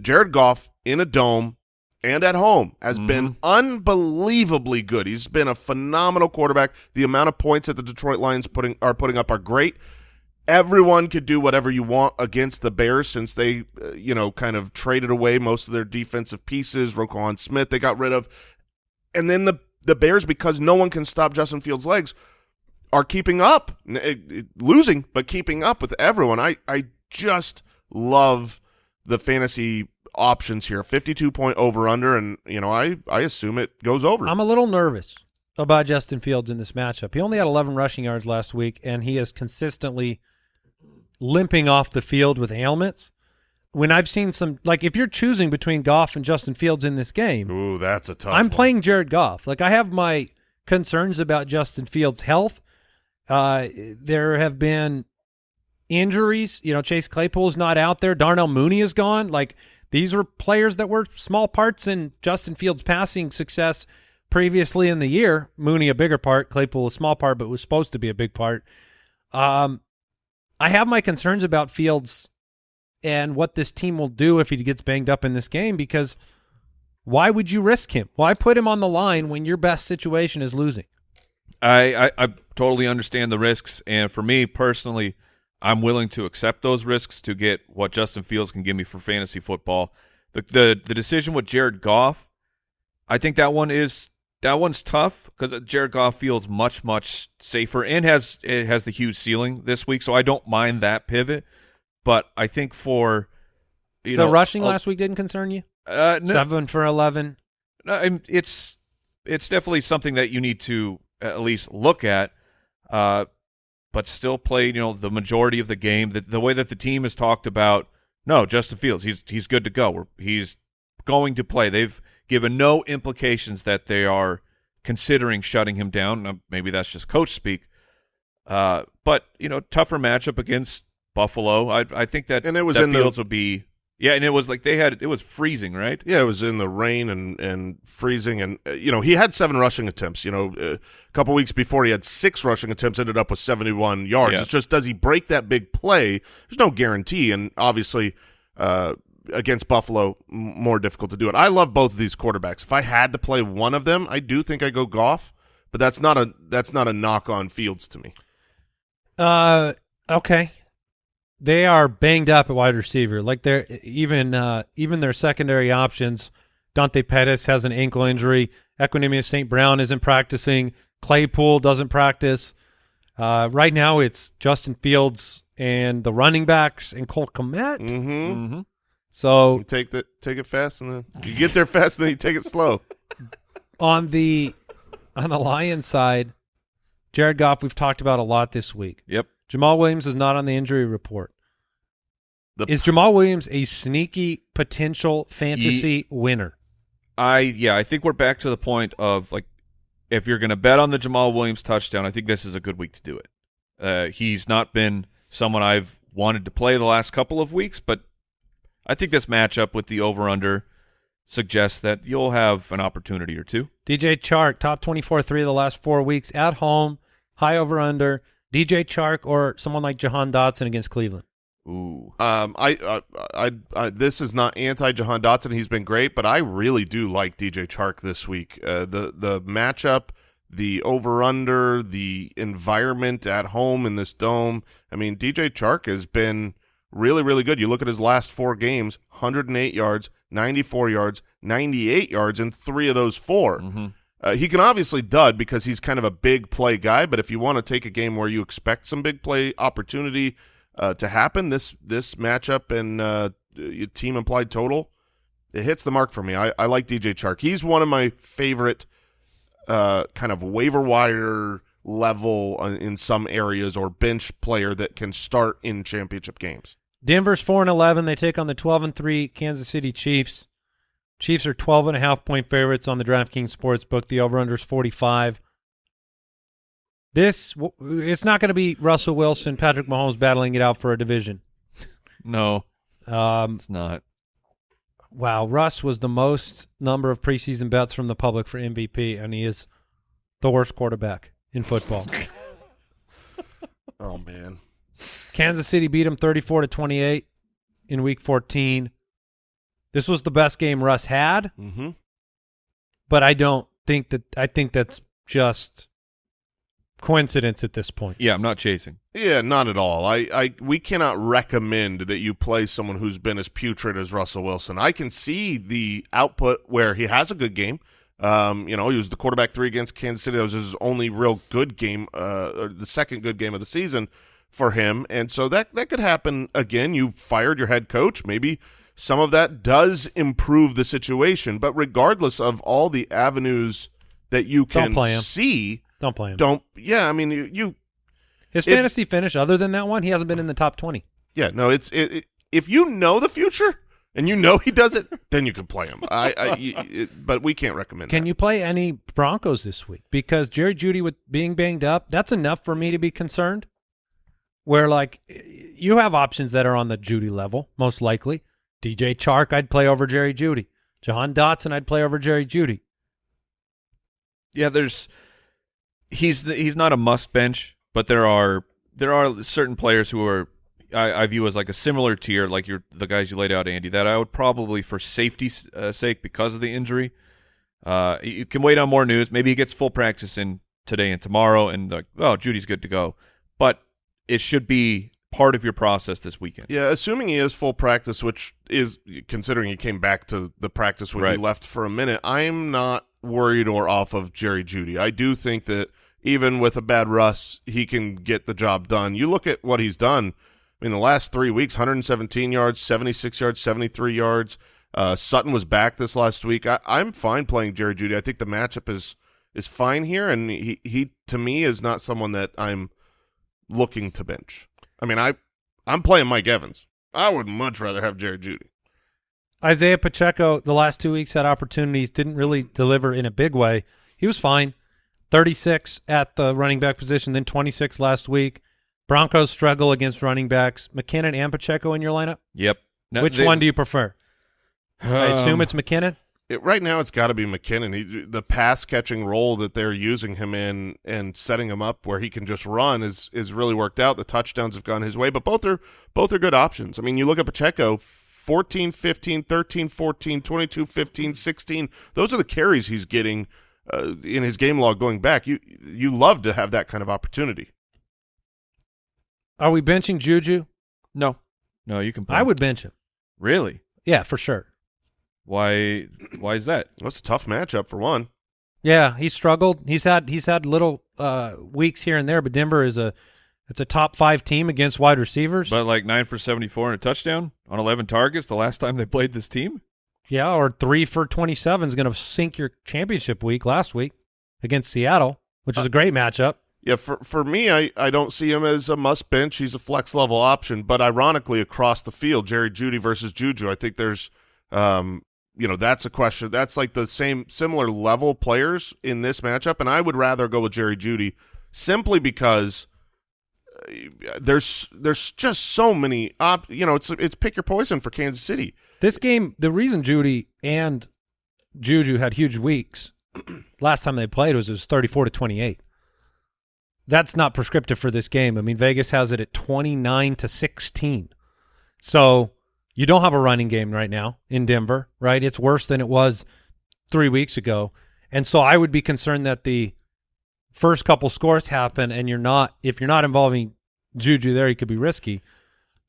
Jared Goff in a dome and at home has been unbelievably good. He's been a phenomenal quarterback. The amount of points that the Detroit Lions putting are putting up are great. Everyone could do whatever you want against the Bears since they, uh, you know, kind of traded away most of their defensive pieces. Roquan Smith they got rid of, and then the the Bears because no one can stop Justin Fields' legs are keeping up, it- it- losing but keeping up with everyone. I I just love the fantasy options here. Fifty-two point over under, and you know I I assume it goes over. I'm a little nervous about Justin Fields in this matchup. He only had 11 rushing yards last week, and he is consistently limping off the field with ailments. When I've seen some, like if you're choosing between Goff and Justin Fields in this game, Ooh, that's a tough. I'm one. playing Jared Goff. Like I have my concerns about Justin Fields' health. Uh, there have been injuries. You know, Chase Claypool's not out there. Darnell Mooney is gone. Like these were players that were small parts in Justin Fields' passing success previously in the year. Mooney a bigger part, Claypool a small part, but was supposed to be a big part. Um, I have my concerns about Fields and what this team will do if he gets banged up in this game because why would you risk him? Why put him on the line when your best situation is losing? I, I I totally understand the risks, and for me personally, I'm willing to accept those risks to get what Justin Fields can give me for fantasy football. The the the decision with Jared Goff, I think that one is that one's tough because Jared Goff feels much much safer and has it has the huge ceiling this week, so I don't mind that pivot. But I think for you the know rushing last week didn't concern you? uh, no, Seven for 11. no, it's it's definitely something that you need to at least look at, uh, but still play. You know, the majority of the game. The, the way that the team has talked about, no, Justin Fields, he's he's good to go. We're, he's going to play. They've given no implications that they are considering shutting him down. Now, maybe that's just coach speak. Uh, but you know, tougher matchup against Buffalo. I I think that And it was that in the- Fields will be. Yeah, and it was like they had it was freezing, right? Yeah, it was in the rain and and freezing, and uh, you know he had seven rushing attempts. You know, uh, a couple weeks before he had six rushing attempts, ended up with seventy one yards. Yeah. It's just does he break that big play? There's no guarantee, and obviously uh, against Buffalo, m- more difficult to do it. I love both of these quarterbacks. If I had to play one of them, I do think I go Goff, but that's not a that's not a knock on Fields to me. Uh, okay. They are banged up at wide receiver. Like they're even uh, even their secondary options. Dante Pettis has an ankle injury. Equanimous St. Brown isn't practicing. Claypool doesn't practice. Uh, right now, it's Justin Fields and the running backs and Cole Kmet. Mm-hmm. Mm-hmm. So You take that, take it fast, and then you get there fast, and then you take it slow. [laughs] on the on the Lions side, Jared Goff we've talked about a lot this week. Yep. Jamaal Williams is not on the injury report. The Is Jamaal Williams a sneaky potential fantasy winner? I yeah, I think we're back to the point of like if you're going to bet on the Jamaal Williams touchdown, I think this is a good week to do it. Uh, he's not been someone I've wanted to play the last couple of weeks, but I think this matchup with the over under suggests that you'll have an opportunity or two. DJ Chark, top 24 three of the last four weeks at home, high over under. DJ Chark or someone like Jahan Dotson against Cleveland. Ooh. Um, I, uh, I, I, this is not anti Jahan Dotson. He's been great, but I really do like DJ Chark this week. Uh, the the matchup, the over under, the environment at home in this dome. I mean, DJ Chark has been really really good. You look at his last four games: 108 yards, 94 yards, 98 yards, and three of those 4 Mhm. Uh, he can obviously dud because he's kind of a big play guy. But if you want to take a game where you expect some big play opportunity uh, to happen, this this matchup and uh, team implied total, it hits the mark for me. I, I like DJ Chark. He's one of my favorite uh, kind of waiver wire level in some areas or bench player that can start in championship games. Denver's 4 and 11. They take on the 12 and 3 Kansas City Chiefs. Chiefs are 12 and a half point favorites on the DraftKings Sportsbook. The over-under is 45. This it's not going to be Russell Wilson, Patrick Mahomes battling it out for a division. No, Um, it's not. wow, Russ was the most number of preseason bets from the public for MVP, and he is the worst quarterback in football. [laughs] Oh man. Kansas City beat him 34 to 28 in week 14. This was the best game Russ had, Mm-hmm. but I don't think that I think that's just coincidence at this point. Yeah, I'm not chasing. Yeah, not at all. I, I we cannot recommend that you play someone who's been as putrid as Russell Wilson. I can see the output where he has a good game. Um, you know, he was the quarterback three against Kansas City. That was his only real good game, uh, or the second good game of the season for him. And so that that could happen again. You fired your head coach. Maybe some of that does improve the situation. But regardless of all the avenues that you Don't can play him. see, Don't play him. don't. Yeah, I mean, you, you His if- fantasy finish, other than that one, he hasn't been in the top 20. Yeah, no, it's it, it, if you know the future and you know he does it, [laughs] then you can play him. I, I it, but we can't recommend. Can that. you play any Broncos this week? Because Jerry Jeudy with being banged up, that's enough for me to be concerned. Where like you have options that are on the Jeudy level, most likely. DJ Chark, I'd play over Jerry Jeudy. Jahan Dotson, I'd play over Jerry Jeudy. Yeah, there's he's he's not a must bench, but there are there are certain players who are I, I view as like a similar tier, like your the guys you laid out, Andy. That I would probably, for safety's uh, sake, because of the injury, uh, you you can wait on more news. Maybe he gets full practice in today and tomorrow, and like, oh, Jeudy's good to go. But it should be part of your process this weekend. Yeah, assuming he is full practice, which is considering he came back to the practice when he left for a minute. I'm not worried or off of Jerry Jeudy. I do think that even with a bad Russ, he can get the job done. You look at what he's done. I mean, the last three weeks: 117 yards, 76 yards, 73 yards. Uh, Sutton was back this last week. I, I'm fine playing Jerry Jeudy. I think the matchup is is fine here, and he he to me is not someone that I'm looking to bench. I mean, I I'm playing Mike Evans. I would much rather have Jared Jeudy. Isaiah Pacheco, the last two weeks had opportunities, didn't really deliver in a big way. He was fine. 36 at the running back position, then 26 last week. Broncos struggle against running backs. McKinnon and Pacheco in your lineup? Yep. Now, Which they- one do you prefer? I assume Um, it's McKinnon. It, right now, it's got to be McKinnon. He, the pass catching role that they're using him in and setting him up where he can just run is is really worked out. The touchdowns have gone his way, but both are both are good options. I mean, you look at Pacheco, 14, 15, 13, 14, 22, 15, 16. Those are the carries he's getting uh, in his game log going back. You you love to have that kind of opportunity. Are we benching Juju? No, no, you can. Play. I would bench him. really. Yeah, for sure. Why? Why is that? That's a tough matchup for one. Yeah, he struggled. He's had he's had little uh, weeks here and there, but Denver is a it's a top five team against wide receivers. But like nine for seventy-four and a touchdown on eleven targets the last time they played this team. yeah, or three for twenty seven is going to sink your championship week last week against Seattle, which is a great matchup. Yeah, for for me, I, I don't see him as a must bench. He's a flex level option, but ironically, across the field, Jerry Jeudy versus Juju, I think there's, um, you know, that's a question. That's like the same similar level players in this matchup, and I would rather go with Jerry Jeudy simply because uh, there's there's just so many op. You know, it's it's pick your poison for Kansas City. This game, the reason Jeudy and Juju had huge weeks [clears throat] last time they played was it was 34 to 28. That's not prescriptive for this game. I mean, Vegas has it at 29 to 16. So you don't have a running game right now in Denver, right? It's worse than it was three weeks ago. And so I would be concerned that the first couple scores happen and you're not, if you're not involving Juju there, he could be risky.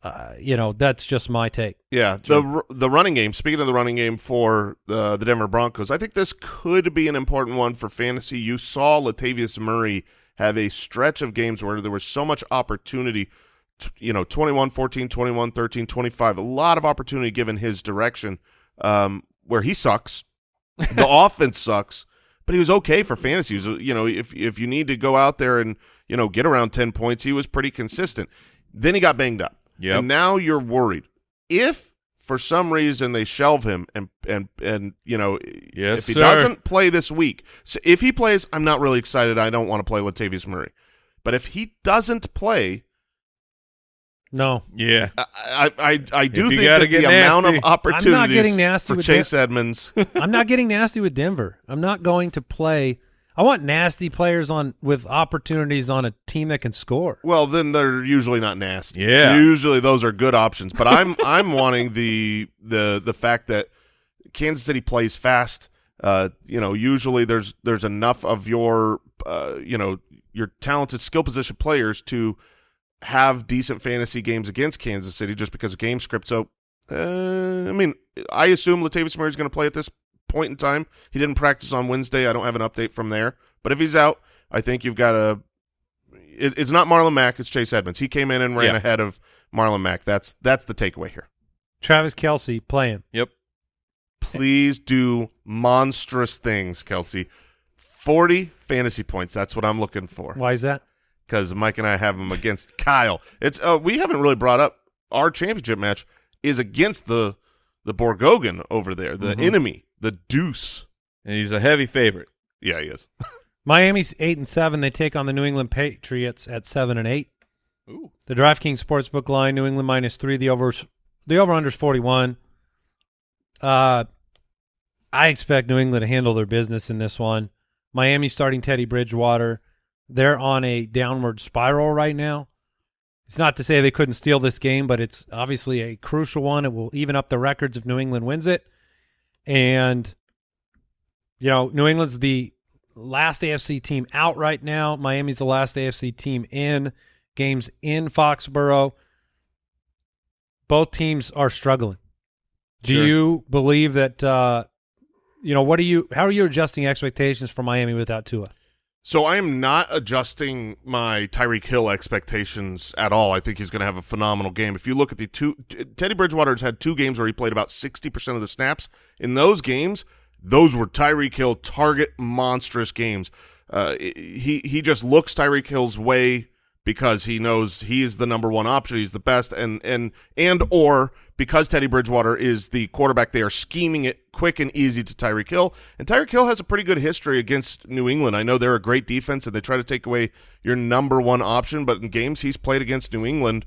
Uh, you know, that's just my take. Yeah, the the running game. Speaking of the running game for the the Denver Broncos, I think this could be an important one for fantasy. You saw Latavius Murray have a stretch of games where there was so much opportunity. You know, 21, 14, 21, 13, 25. A lot of opportunity given his direction, um, where he sucks. [laughs] The offense sucks, but he was okay for fantasy. Was, you know, if if you need to go out there and you know get around ten points, he was pretty consistent. Then he got banged up, Yep. and now you're worried if for some reason they shelve him and and and you know Yes, if he sir. doesn't play this week, so if he plays, I'm not really excited. I don't want to play Latavius Murray, but if he doesn't play, No, Yeah. I I I, I do think gotta that the get amount of opportunities I'm not getting nasty for with Chase Edmonds. [laughs] I'm not getting nasty with Denver. I'm not going to play. I want nasty players on with opportunities on a team that can score. Well, then they're usually not nasty. Yeah. usually those are good options. But I'm [laughs] I'm wanting the the the fact that Kansas City plays fast. Uh, you know, usually there's there's enough of your uh, you know your talented skill position players to have decent fantasy games against Kansas City just because of game script. So, uh, I mean, I assume Latavius Murray is going to play at this point in time. He didn't practice on Wednesday. I don't have an update from there. But if he's out, I think you've got a. It, it's not Marlon Mack. It's Chase Edmonds. He came in and ran Yeah. ahead of Marlon Mack. That's that's the takeaway here. Travis Kelce playing. Yep. Please do monstrous things, Kelce. Forty fantasy points. That's what I'm looking for. Why is that? Because Mike and I have him against Kyle. It's uh, we haven't really brought up our championship match is against the the Borgogan over there, the Mhm. enemy, the Deuce. And he's a heavy favorite. Yeah, he is. [laughs] Miami's eight and seven. They take on the New England Patriots at seven and eight. Ooh. The DraftKings Sportsbook line: New England minus three. The over the over under is forty one. Uh, I expect New England to handle their business in this one. Miami starting Teddy Bridgewater. They're on a downward spiral right now. It's not to say they couldn't steal this game, but it's obviously a crucial one. It will even up the records if New England wins it. And you know, New England's the last AFC team out right now. Miami's the last AFC team in. Games in Foxborough. Both teams are struggling. Do Sure. you believe that uh you know, what are you how are you adjusting expectations for Miami without Tua? So I am not adjusting my Tyreek Hill expectations at all. I think he's going to have a phenomenal game. If you look at the two, Teddy Bridgewater's had two games where he played about sixty percent of the snaps. In those games, those were Tyreek Hill target monstrous games. Uh, he he just looks Tyreek Hill's way because he knows he is the number one option. He's the best, and and and or because Teddy Bridgewater is the quarterback, they are scheming it quick and easy to Tyreek Hill. And Tyreek Hill has a pretty good history against New England. I know they're a great defense, and they try to take away your number one option. But in games he's played against New England,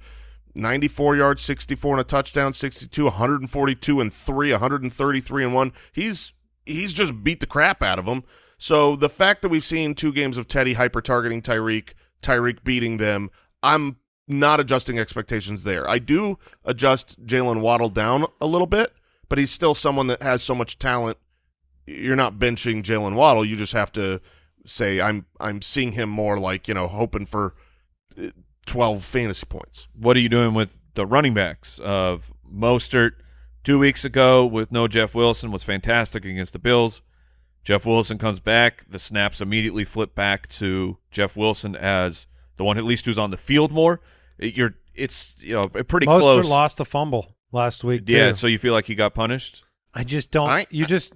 94 yards, 64 and a touchdown, 62, 142 and three, 133 and one. He's he's just beat the crap out of them. So the fact that we've seen two games of Teddy hyper targeting Tyreek, Tyreek beating them, I'm not adjusting expectations there. I do adjust Jaylen Waddle down a little bit, but he's still someone that has so much talent. You're not benching Jaylen Waddle. You just have to say I'm I'm seeing him more like you know hoping for uh, 12 fantasy points. What are you doing with the running backs of Mostert? Two weeks ago, with no Jeff Wilson, was fantastic against the Bills. Jeff Wilson comes back. The snaps immediately flip back to Jeff Wilson as the one at least who's on the field more. It- You're it's you know pretty Mostert close. lost a fumble last week. yeah, too. so you feel like he got punished? I just don't. I- you just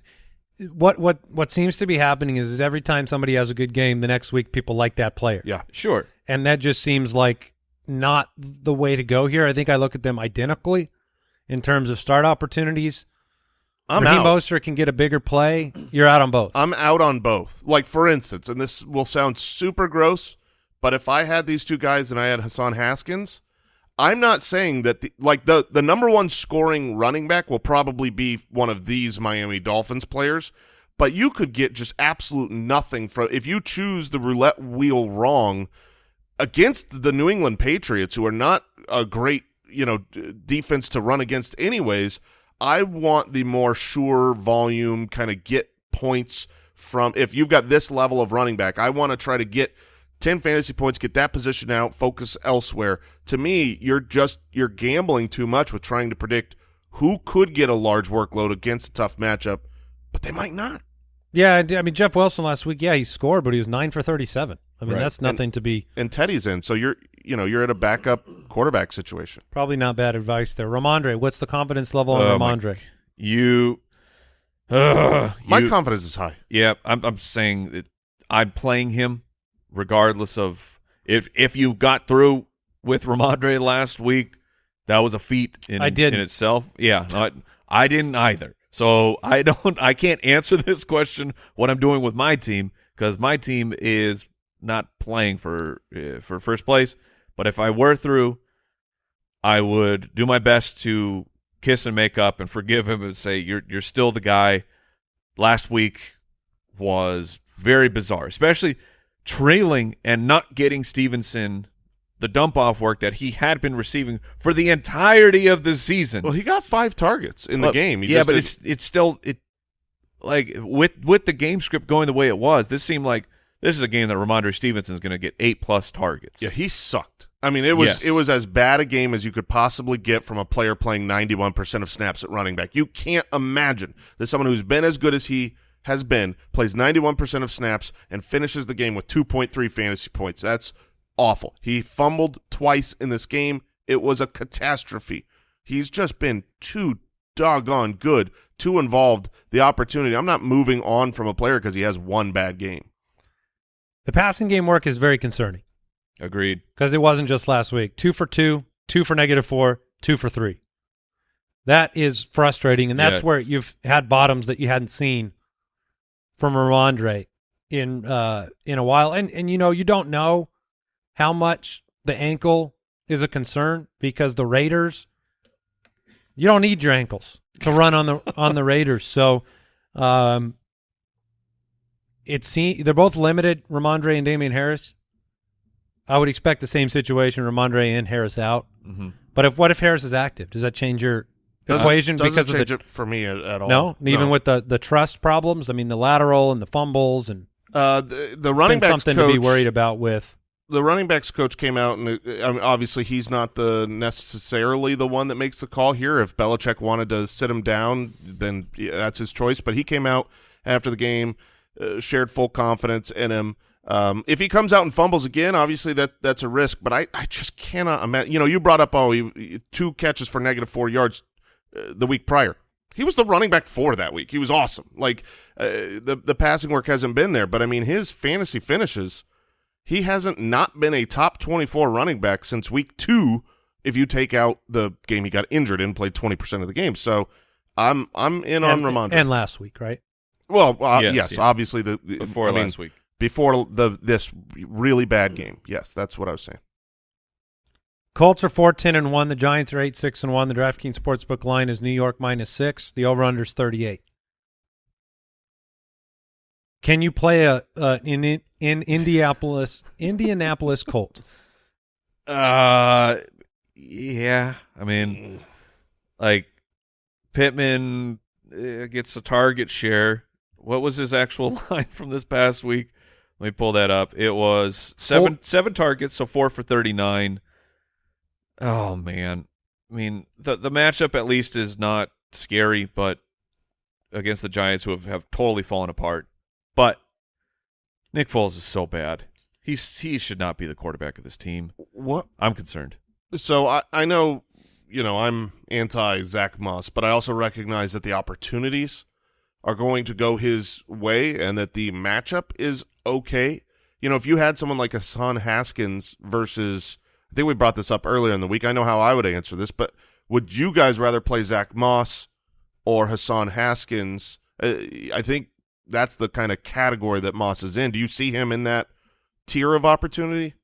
what what what seems to be happening is, is every time somebody has a good game, the next week people like that player. Yeah. Sure. and that just seems like not the way to go here. I think I look at them identically in terms of start opportunities. I'm Raheem out. Mostert can get a bigger play. You're out on both. I'm out on both. Like for instance, and this will sound super gross, but if I had these two guys and I had Hassan Haskins, I'm not saying that the, like the the number one scoring running back will probably be one of these Miami Dolphins players, but you could get just absolute nothing from if you choose the roulette wheel wrong against the New England Patriots, who are not a great you know defense to run against anyways. I want the more sure volume kind of get points from if you've got this level of running back. I want to try to get 10 fantasy points, get that position out, focus elsewhere. To me, you're just you're gambling too much with trying to predict who could get a large workload against a tough matchup, but they might not. yeah, I mean Jeff Wilson last week. Yeah, he scored, but he was nine for thirty-seven. I mean Right. that's nothing to be And Teddy's in, so you're you know, you're at a backup quarterback situation. probably not bad advice there. Rhamondre, what's the confidence level on Oh, my Rhamondre? You Ugh, [sighs] My you- confidence is high. Yeah, I'm I'm saying that I'm playing him regardless of if if you got through with Rhamondre last week, that was a feat in I didn't. in itself. Yeah, no, I, I didn't either. So I [laughs] don't I can't answer this question what I'm doing with my team because my team is not playing for uh, for first place. But if I were through, I would do my best to kiss and make up and forgive him and say you're you're still the guy. Last week was very bizarre, especially trailing and not getting Stevenson the dump off work that he had been receiving for the entirety of the season. Well, he got five targets in the game. He yeah, just but did- it's it's still it like with with the game script going the way it was. This seemed like this is a game that Rhamondre Stevenson is going to get eight plus targets. Yeah, he sucked. I mean, it was Yes. it was as bad a game as you could possibly get from a player playing 91% of snaps at running back. You can't imagine that someone who's been as good as he has been plays 91% of snaps and finishes the game with 2.3 fantasy points. That's awful. He fumbled twice in this game. It was a catastrophe. He's just been too doggone good, too involved. The opportunity. I'm not moving on from a player because he has one bad game. The passing game work is very concerning agreed. because it wasn't just last week. Two for two, two for negative four, two for three. That is frustrating, and that's Yeah. where you've had bottoms that you hadn't seen from Rhamondre in uh in a while. And and you know you don't know how much the ankle is a concern because the Raiders you don't need your ankles to run on the on the Raiders. So um it seems they're both limited, Rhamondre and Damien Harris. I would expect the same situation, Rhamondre and Harris out. hmm But if what if Harris is active? Does that change your Doesn't- equation doesn't because of the it for me at, at all. no, even with the the trust problems? I mean, the lateral and the fumbles and uh, the, the running backs something coach, to be worried about with. The running backs coach came out and uh, I mean, obviously he's not the necessarily the one that makes the call here. If Belichick wanted to sit him down, then yeah, that's his choice. But he came out after the game, uh, shared full confidence in him. Um, if he comes out and fumbles again, obviously that that's a risk. But I, I just cannot imagine. You know, you brought up oh, he, he- two catches for negative four yards uh, the week prior. He was the running back four that week. He was awesome. Like uh, the the passing work hasn't been there, but I mean his fantasy finishes. He hasn't not been a top twenty four running back since week two. If you take out the game he got injured and played twenty percent of the game. So I'm I'm in on and, Rhamondre. and last week, right? Well, uh, yes, Yes, yeah. obviously the, the Before I mean, last week. before the this really bad game. Yes, that's what I was saying. Colts are four ten and one. The Giants are eight six and one. The DraftKings Sportsbook line is New York minus six. The over under is thirty eight. Can you play a uh, in in in Indianapolis Indianapolis Colt? [laughs] Uh, yeah. I mean, like Pittman uh, gets a target share. What was his actual [laughs] line from this past week? Let me pull that up. It was seven seven targets, so four for thirty nine. Oh man, I mean the the matchup at least is not scary, but against the Giants who have, have totally fallen apart. But Nick Foles is so bad. He's he should not be the quarterback of this team. What I'm concerned. So I, I know, you know, I'm anti Zach Moss, but I also recognize that the opportunities are going to go his way and that the matchup is okay. You know, if you had someone like Hassan Haskins versus, I think we brought this up earlier in the week. I know how I would answer this, but would you guys rather play Zach Moss or Hassan Haskins? Uh, I think that's the kind of category that Moss is in. Do you see him in that tier of opportunity?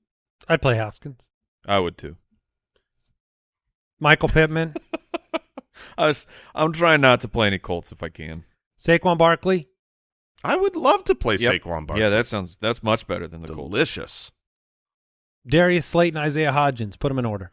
I'd play Haskins. I would too. Michael Pittman, [laughs] I was, I'm trying not to play any Colts if I can. Saquon Barkley. I would love to play Yep. Saquon Barkley. Yeah, that sounds that's much better than the Colts. delicious. Darius Slayton, Isaiah Hodgins. Put them in order.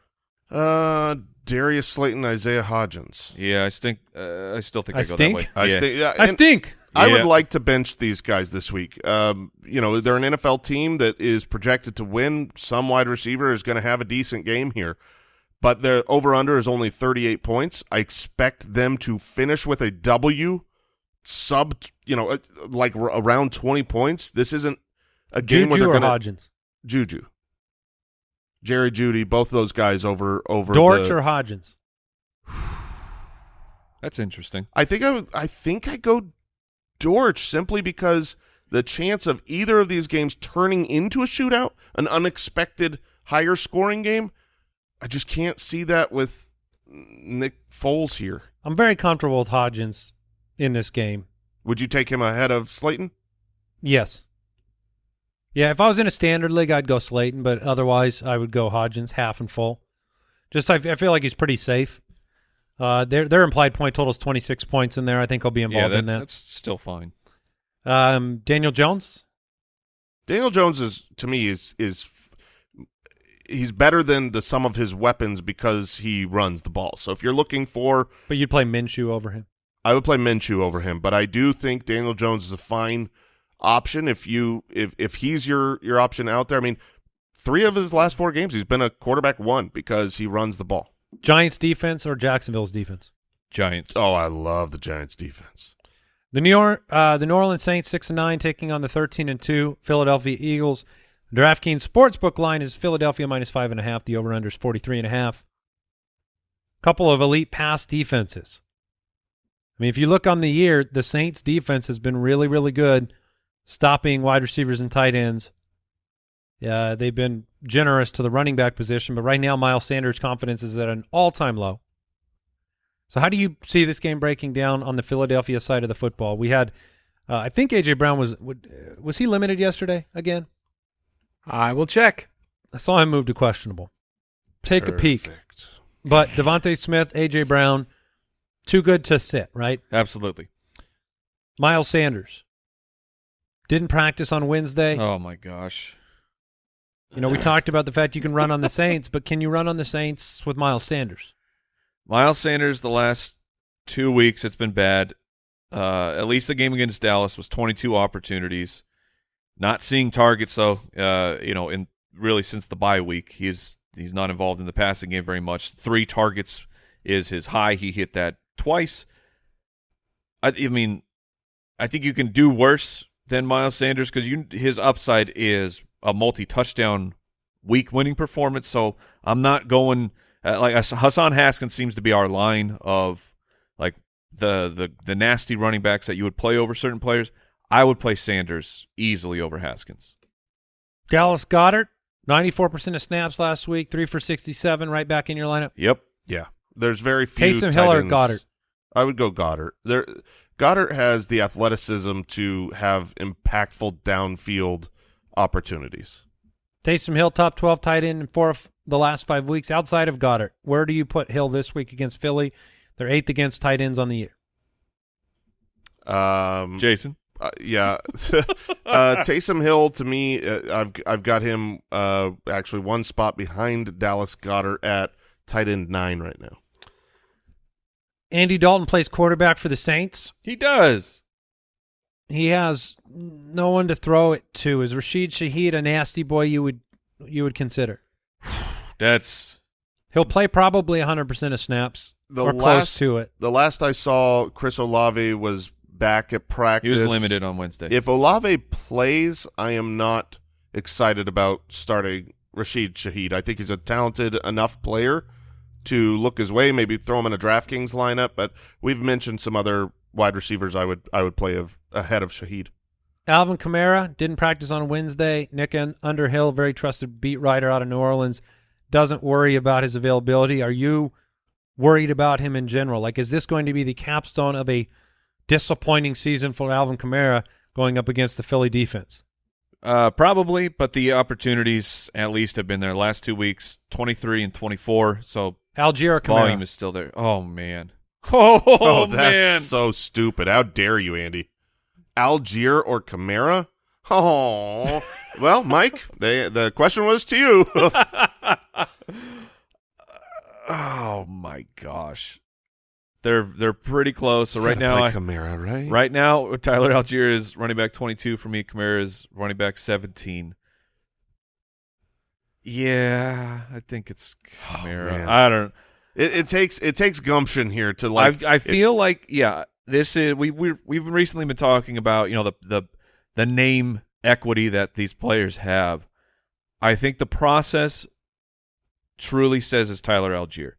Uh, Darius Slayton, Isaiah Hodgins. Yeah, I stink. Uh, I still think I I, go stink? that way. I yeah. think. Yeah, I stink. I would like to bench these guys this week. Um, you know, they're an NFL team that is projected to win. Some wide receiver is going to have a decent game here, but their over under is only 38 points. I expect them to finish with a W, sub, you know, uh, like r- around 20 points. This isn't a game where Juju they're or going to Hodgins? Juju, Jerry Jeudy, both those guys over over Dortch the, or Hodgins? [sighs] That's interesting. I think I would. I think I go Dortch simply because the chance of either of these games turning into a shootout, an unexpected higher scoring game, I just can't see that with Nick Foles here. I'm very comfortable with Hodgins in this game. Would you take him ahead of Slayton? Yes. Yeah, if I was in a standard league, I'd go Slayton, but otherwise, I would go Hodgins half and full. Just I, I feel like he's pretty safe. Uh, their their implied point total is 26 points in there. I think I'll be yeah, involved that, in that. that's still fine. Um, Daniel Jones. Daniel Jones is to me is is he's better than the sum of his weapons because he runs the ball. So if you're looking for But you'd play Minshew over him. I would play Minshew over him, but I do think Daniel Jones is a fine option if you if if he's your your option out there. I mean, three of his last four games he's been a quarterback one because he runs the ball. Giants defense or Jacksonville's defense? Giants. Oh, I love the Giants defense. The New York, uh, the New Orleans Saints six and nine taking on the thirteen and two Philadelphia Eagles. The DraftKings sportsbook line is Philadelphia minus five and a half. The over under is forty three and a half. Couple of elite pass defenses. I mean, if you look on the year, the Saints defense has been really, really good, stopping wide receivers and tight ends. Yeah, they've been generous to the running back position, but right now Miles Sanders' confidence is at an all-time low. So how do you see this game breaking down on the Philadelphia side of the football? We had, uh, I think AJ Brown was was he limited yesterday again? I will check. I saw him move to questionable. Take a peek. But DeVonta Smith, AJ Brown, too good to sit, right? Absolutely. Miles Sanders didn't practice on Wednesday. Oh my gosh. You know, we talked about the fact you can run on the Saints, but can you run on the Saints with Miles Sanders? Miles Sanders, the last two weeks, it's been bad. Uh, at least the game against Dallas was 22 opportunities. Not seeing targets though. Uh, you know, in really since the bye week, he's he's not involved in the passing game very much. Three targets is his high. He hit that twice. I, I mean, I think you can do worse than Miles Sanders because you his upside is a multi-touchdown week winning performance. So I'm not going uh, like Hassan Haskins seems to be our line of like the the the nasty running backs that you would play over certain players. I would play Sanders easily over Haskins. Dallas Goedert, 94% of snaps last week, 3 for 67, right back in your lineup. Yep. Yeah, there's very few. Taysom Hill or Goedert? I would go Goedert. There, Goedert has the athleticism to have impactful downfield opportunities. Taysom Hill, top 12 tight end in four of the last five weeks outside of Goedert. Where do you put Hill this week against Philly? They're eighth against tight ends on the year. Um, Jason. Uh, yeah, [laughs] uh, Taysom Hill to me, uh, I've I've got him uh, actually one spot behind Dallas Goedert at tight end nine right now. Andy Dalton plays quarterback for the Saints. He does. He has no one to throw it to. Is Rashid Shaheed a nasty boy you would you would consider? [sighs] That's He'll play probably 100% of snaps The or close last to it. the last I saw, Chris Olave was back at practice. he was limited on Wednesday. If Olave plays, I am not excited about starting Rashid Shaheed. I think he's a talented enough player to look his way, maybe throw him in a DraftKings lineup. But we've mentioned some other wide receivers I would I would play of, ahead of Shaheed. Alvin Kamara didn't practice on Wednesday. Nick Un- Underhill, very trusted beat writer out of New Orleans, doesn't worry about his availability. Are you worried about him in general? Like, is this going to be the capstone of a disappointing season for Alvin Kamara going up against the Philly defense? Uh, probably, but the opportunities at least have been there. Last two weeks, 23 and 24, so Allgeier or Kamara? volume is still there. Oh, man. [laughs] Oh, [laughs] Oh, that's man. so stupid. How dare you, Andy? Allgeier or Kamara? Oh, [laughs] well, Mike, they, the question was to you. oh, my gosh. They're they're pretty close. So right now, play I, Kamara, right? right now, Tyler Allgeier is running back 22 for me. Kamara is running back 17. Yeah, I think it's oh, Kamara. man. I don't. It, it takes it takes gumption here to like. I I feel like yeah, this is we we we've recently been talking about you know the the the name equity that these players have. I think the process truly says is Tyler Allgeier.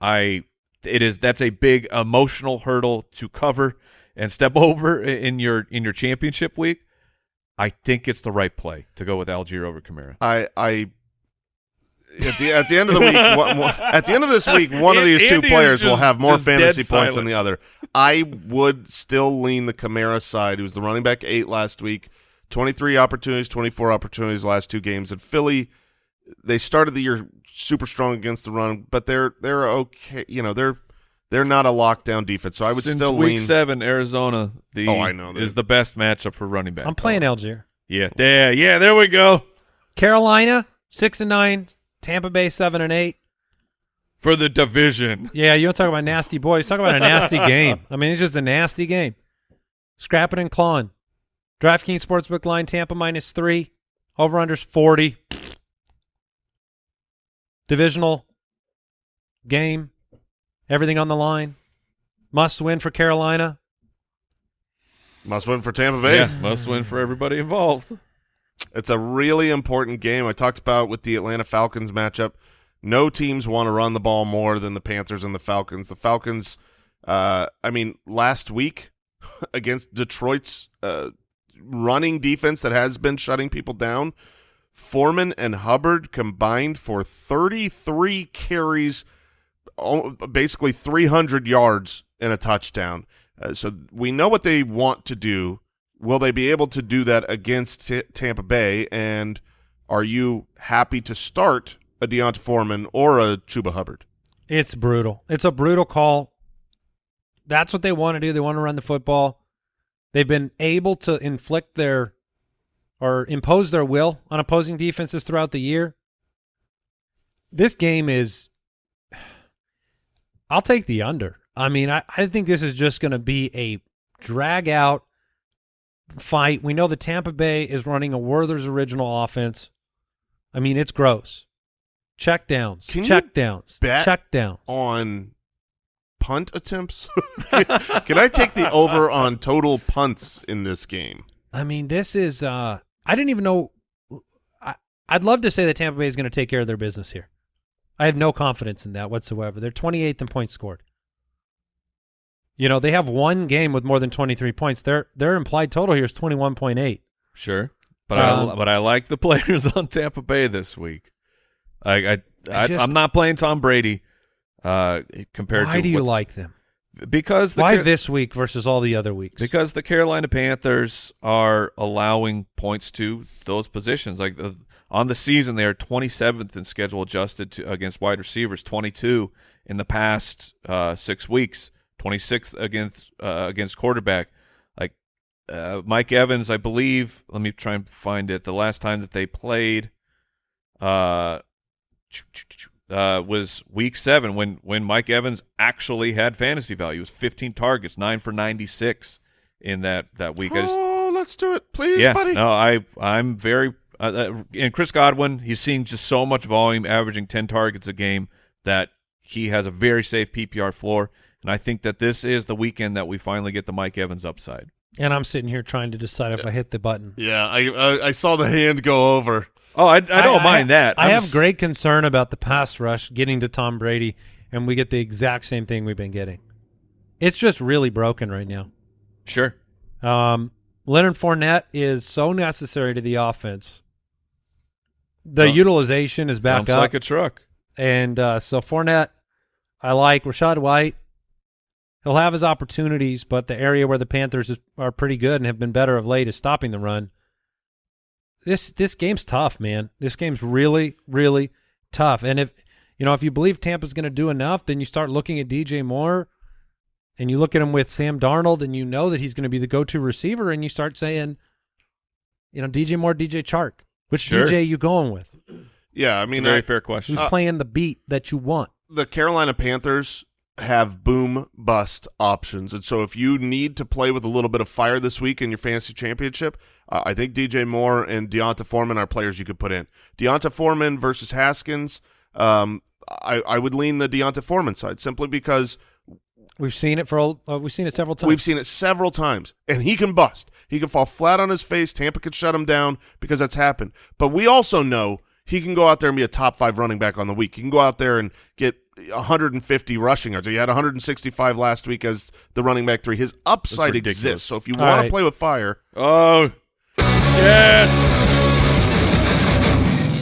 I it is that's a big emotional hurdle to cover and step [laughs] over in your in your championship week, I think it's the right play to go with Allgeier over Kamara. I I at the at the end of the week one, one- at the end of this week one of these two Andy is players will have more fantasy points than the other. I would still lean the Kamara side. He was the running back 8 last week. 23 opportunities, 24 opportunities last two games and Philly they started the year super strong against the run, but they're they're okay, you know, they're they're not a lockdown defense. So I would Since still week lean seven, Arizona the Oh, I know. is the best matchup for running back. I'm playing Allgeier. Yeah, there, yeah, there we go Carolina six and nine. Tampa Bay seven and eight. for the division. Yeah, you don't talk about nasty boys. Talk about a nasty [laughs] game. I mean, it's just a nasty game. Scrapping and clawing. DraftKings Sportsbook line Tampa minus three. Over unders 40. Divisional game. Everything on the line. Must win for Carolina. must win for Tampa Bay. Yeah, must win for everybody involved. It's a really important game. I talked about with the Atlanta Falcons matchup. No teams want to run the ball more than the Panthers and the Falcons. The Falcons, uh, I mean, last week [laughs] against Detroit's uh, running defense that has been shutting people down, Foreman and Hubbard combined for 33 carries, basically 300 yards and a touchdown. Uh, so we know what they want to do. Will they be able to do that against Tampa Bay? And are you happy to start a D'Onta Foreman or a Chuba Hubbard? It's brutal. It's a brutal call. That's what they want to do. They want to run the football. They've been able to inflict their or impose their will on opposing defenses throughout the year. This game is I'll take the under. I mean, I, I think this is just going to be a drag out fight. We know that Tampa Bay is running a Werther's original offense. I mean, it's gross. Check downs, Can check downs, check downs. On punt attempts? [laughs] Can I take the over on total punts in this game? I mean, this is uh I didn't even know I I'd love to say that Tampa Bay is going to take care of their business here. I have no confidence in that whatsoever. They're 28th in points scored. You know, they have one game with more than 23 points. Their their implied total here is 21.8. Sure, but Um, I but I like the [laughs] players on Tampa Bay this week. I I, I, just- I'm not playing Tom Brady. Uh, compared Why to Why do you what- like them? because the Why Car- this week versus all the other weeks? because the Carolina Panthers are allowing points to those positions. Like the, on the season, they are 27th in schedule adjusted to, against wide receivers, 22 in the past uh, six weeks, 26th against uh, against quarterback. Like uh, Mike Evans, I believe. Let me try and find it. The last time that they played, uh, uh, was week seven when when Mike Evans actually had fantasy value. It was 15 targets, nine for 96 in that that week. I just, Oh, let's do it, please, yeah, buddy. no, I I'm very uh, uh, and Chris Godwin. He's seeing just so much volume, averaging 10 targets a game that he has a very safe PPR floor. And I think that this is the weekend that we finally get the Mike Evans upside. and I'm sitting here trying to decide if I hit the button. Yeah, I, I I saw the hand go over. Oh, I, I don't mind that. I I'm have s- great concern about the pass rush getting to Tom Brady, and we get the exact same thing we've been getting. It's just really broken right now. Sure. Um, Leonard Fournette is so necessary to the offense. The Well, utilization is back up, like a truck. and uh, so Fournette, I like Rachaad White. He'll have his opportunities, but the area where the Panthers is, are pretty good and have been better of late is stopping the run. This this game's tough, man. This game's really really tough. And if you know if you believe Tampa's going to do enough, then you start looking at DJ Moore, and you look at him with Sam Darnold, and you know that he's going to be the go-to receiver, and you start saying, you know, DJ Moore, DJ Chark, which Sure. DJ you going with? Yeah, I It's a mean, very I- fair question. Who's uh, playing the beat that you want? the Carolina Panthers have boom bust options. And so if you need to play with a little bit of fire this week in your fantasy championship, uh, I think DJ Moore and D'Onta Foreman are players you could put in. D'Onta Foreman versus Haskins, um, I, I would lean the D'Onta Foreman side simply because We've seen it for uh, we've seen it several times. We've seen it several times, and he can bust. He can fall flat on his face. Tampa can shut him down because that's happened. But we also know he can go out there and be a top five running back on the week. He can go out there and get 150 rushing yards. He had 165 last week as the running back three. His upside exists. So if you All want right. to play with fire, Oh, yes.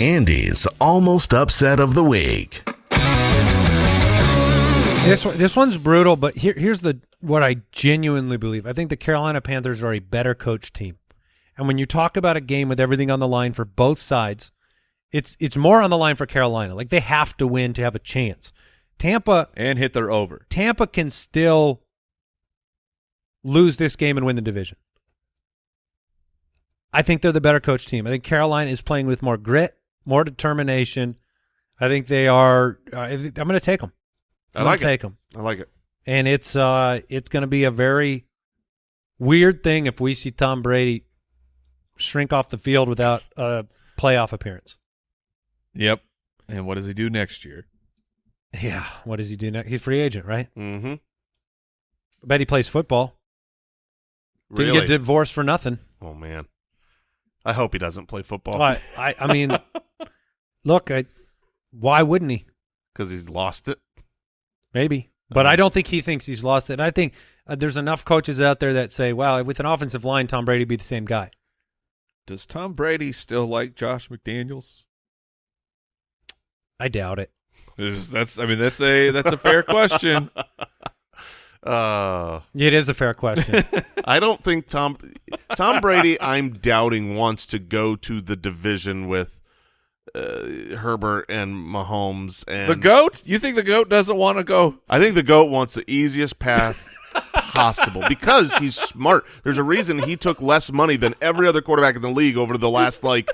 Andy's almost upset of the week. This one, this one's brutal, but here, here's the what I genuinely believe. I think the Carolina Panthers are a better coach team, and when you talk about a game with everything on the line for both sides, it's it's more on the line for Carolina. Like they have to win to have a chance. Tampa And hit their over. Tampa can still lose this game and win the division. I think they're the better coach team. I think Carolina is playing with more grit, more determination. I think they are. Uh, I'm going to take them. I I'm like going to it. take them, I like it. and it's uh, it's going to be a very weird thing if we see Tom Brady shrink off the field without a playoff appearance. Yep. And what does he do next year? Yeah, what does he do next? He's free agent, right? Mm-hmm. I bet he plays football. Really? Didn't get divorced for nothing. oh man, I hope he doesn't play football But I, I mean, [laughs] look, I, why wouldn't he? because he's lost it. Maybe, but I don't think he thinks he's lost it. I think uh, there's enough coaches out there that say, "Well, with an offensive line, Tom Brady be the same guy." Does Tom Brady still like Josh McDaniels? I doubt it. Is- That's I mean that's a that's a fair question. [laughs] Uh, It is a fair question. [laughs] I don't think Tom Tom Brady. I'm doubting wants to go to the division with uh, Herbert and Mahomes and The goat? You think the goat doesn't want to go? I think the goat wants the easiest path possible because he's smart. There's a reason he took less money than every other quarterback in the league over the last like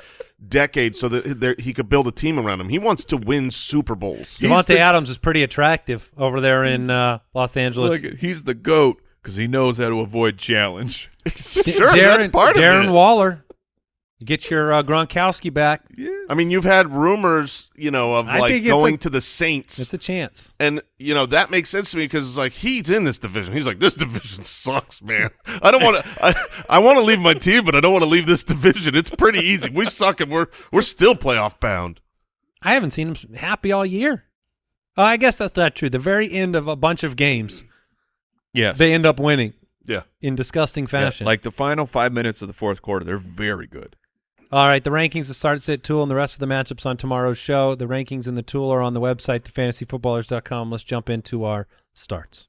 decade, so that there, he could build a team around him. He wants to win Super Bowls. Davante Adams is pretty attractive over there in uh, Los Angeles. Look, he's the goat because he knows how to avoid challenge. [laughs] sure, Darren, that's part Darren of it. Darren Waller, get your uh, Gronkowski back. I mean, you've had rumors, you know, of I like going a- to the Saints. It's a chance. And you know that makes sense to me because it's like he's in this division. He's like, this [laughs] division sucks, man. I don't want to. I, I want to leave my team, but I don't want to leave this [laughs] division. It's pretty easy. We suck, and we're we're still playoff bound. I haven't seen him happy all year. Oh, I guess that's not true. The very end of a bunch of games, Yes. they end up winning Yeah, in disgusting Yeah, fashion. like the final five minutes of the fourth quarter, they're very good. All right, the rankings, the start sit tool, and the rest of the matchups on tomorrow's show. The rankings and the tool are on the website, thefantasyfootballers.com. Let's jump into our starts.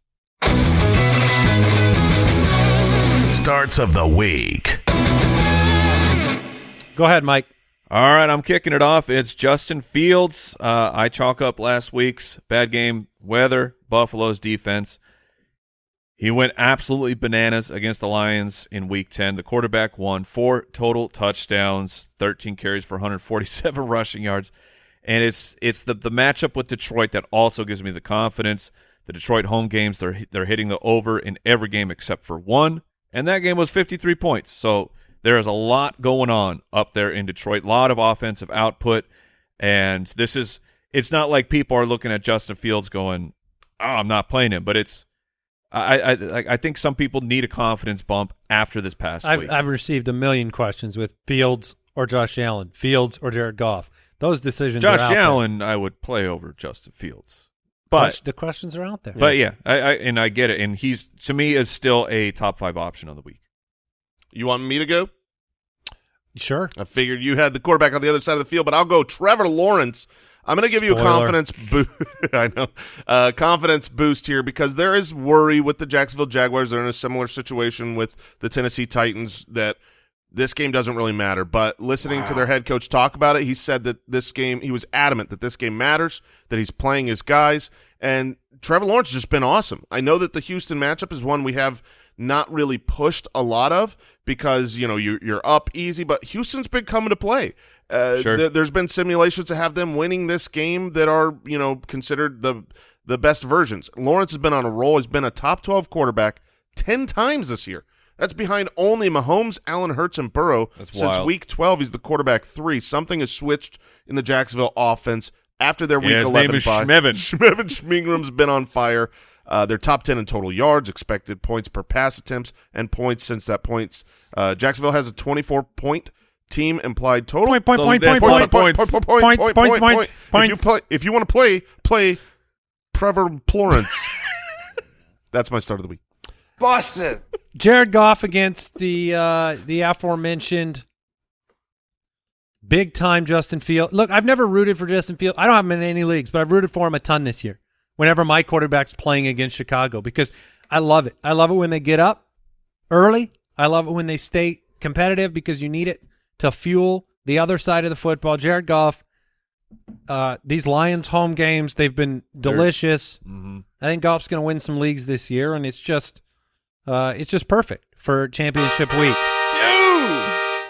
Starts of the week. Go ahead, Mike. All right, I'm kicking it off. It's Justin Fields. Uh, I chalk up last week's bad game weather, Buffalo's defense. He went absolutely bananas against the Lions in week 10. The quarterback won four total touchdowns, 13 carries for 147 [laughs] rushing yards. And it's it's the, the matchup with Detroit that also gives me the confidence. The Detroit home games, they're they're hitting the over in every game except for one. And that game was 53 points. So there is a lot going on up there in Detroit. A lot of offensive output. And this is it's not like people are looking at Justin Fields going, Oh, I'm not playing him, but it's I, I I I think some people need a confidence bump after this past I've, week. I've received a million questions with Fields or Josh Allen, Fields or Jared Goff. Those decisions Josh are out there. Allen, I would play over Justin Fields, but the questions are out there. but yeah, I, I and I get it, and he's to me is still a top five option of the week. you want me to go? sure. I figured you had the quarterback on the other side of the field, but I'll go Trevor Lawrence. I'm going to give you a confidence boost. [laughs] I know, uh, confidence boost here because there is worry with the Jacksonville Jaguars. They're in a similar situation with the Tennessee Titans that this game doesn't really matter. But listening to their head coach talk about it, he said that this game, he was adamant that this game matters, that he's playing his guys, and Trevor Lawrence has just been awesome. I know that the Houston matchup is one we have not really pushed a lot of because you know you're, you're up easy, but Houston's been coming to play. Uh, Sure. th- there's been simulations to have them winning this game that are you know considered the the best versions. Lawrence has been on a roll. He's been a top 12 quarterback 10 times this year. That's behind only Mahomes, Allen Hurts, and Burrow. That's Since wild. week 12, he's the quarterback three. Something has switched in the Jacksonville offense after their Yeah, week his 11 name is bye. Schmevin. [laughs] Schmevin Schmingram's been on fire. Uh, they're top 10 in total yards, expected points per pass attempts, and points since that points. Uh, Jacksonville has a 24 point team implied total. Point, point, So point, that's point, point, point, point, point, point, Points, point, points, points. If you play, if you want to play, play Trevor Florence. [laughs] That's my start of the week. Boston. Jared Goff against the uh, the aforementioned big time Justin Field. Look, I've never rooted for Justin Field. I don't have him in any leagues, but I've rooted for him a ton this year. Whenever my quarterback's playing against Chicago, because I love it. I love it when they get up early. I love it when they stay competitive because you need it to fuel the other side of the football. Jared Goff, uh, these Lions home games, they've been delicious. Mm-hmm. I think Goff's going to win some leagues this year, and it's just, uh, it's just perfect for championship week.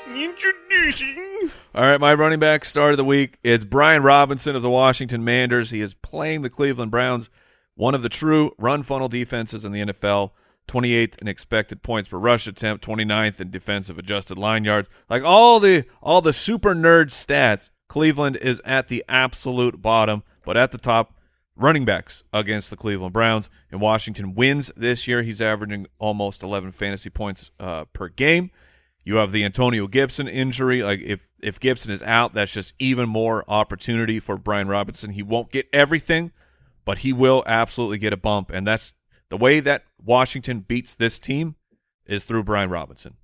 Introducing. All right, my running back start of the week is Brian Robinson of the Washington Manders. He is playing the Cleveland Browns, one of the true run funnel defenses in the NFL. 28th in expected points per rush attempt, 29th in defensive adjusted line yards. Like all the all the super nerd stats, Cleveland is at the absolute bottom, but at the top running backs against the Cleveland Browns. And Washington wins this year. He's averaging almost 11 fantasy points uh, per game. You have the Antonio Gibson injury. Like if if Gibson is out, that's just even more opportunity for Brian Robinson. He won't get everything, but he will absolutely get a bump. And that's the way that Washington beats this team is through Brian Robinson.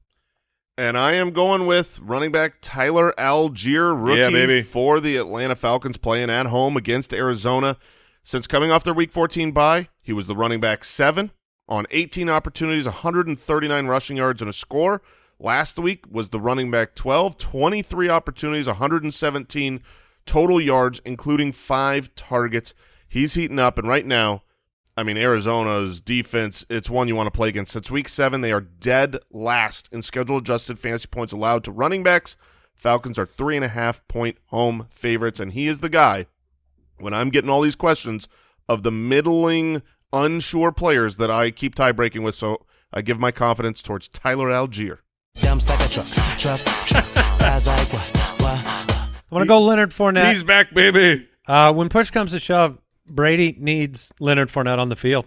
And I am going with running back Tyler Allgeier, rookie Yeah, for the Atlanta Falcons, playing at home against Arizona. Since coming off their Week 14 bye, he was the running back seven on 18 opportunities, 139 rushing yards and a score. Last week was the running back 12, 23 opportunities, 117 total yards, including five targets. He's heating up, and right now, I mean, Arizona's defense, it's one you want to play against. Since week seven, they are dead last in schedule adjusted fantasy points allowed to running backs. Falcons are three and a half point home favorites, and he is the guy when I'm getting all these questions of the middling, unsure players that I keep tie breaking with. So I give my confidence towards Tyler Allgeier. Truck, truck, truck. I'm going to go Leonard Fournette. He's back, baby. Uh, when push comes to shove, Brady needs Leonard Fournette on the field,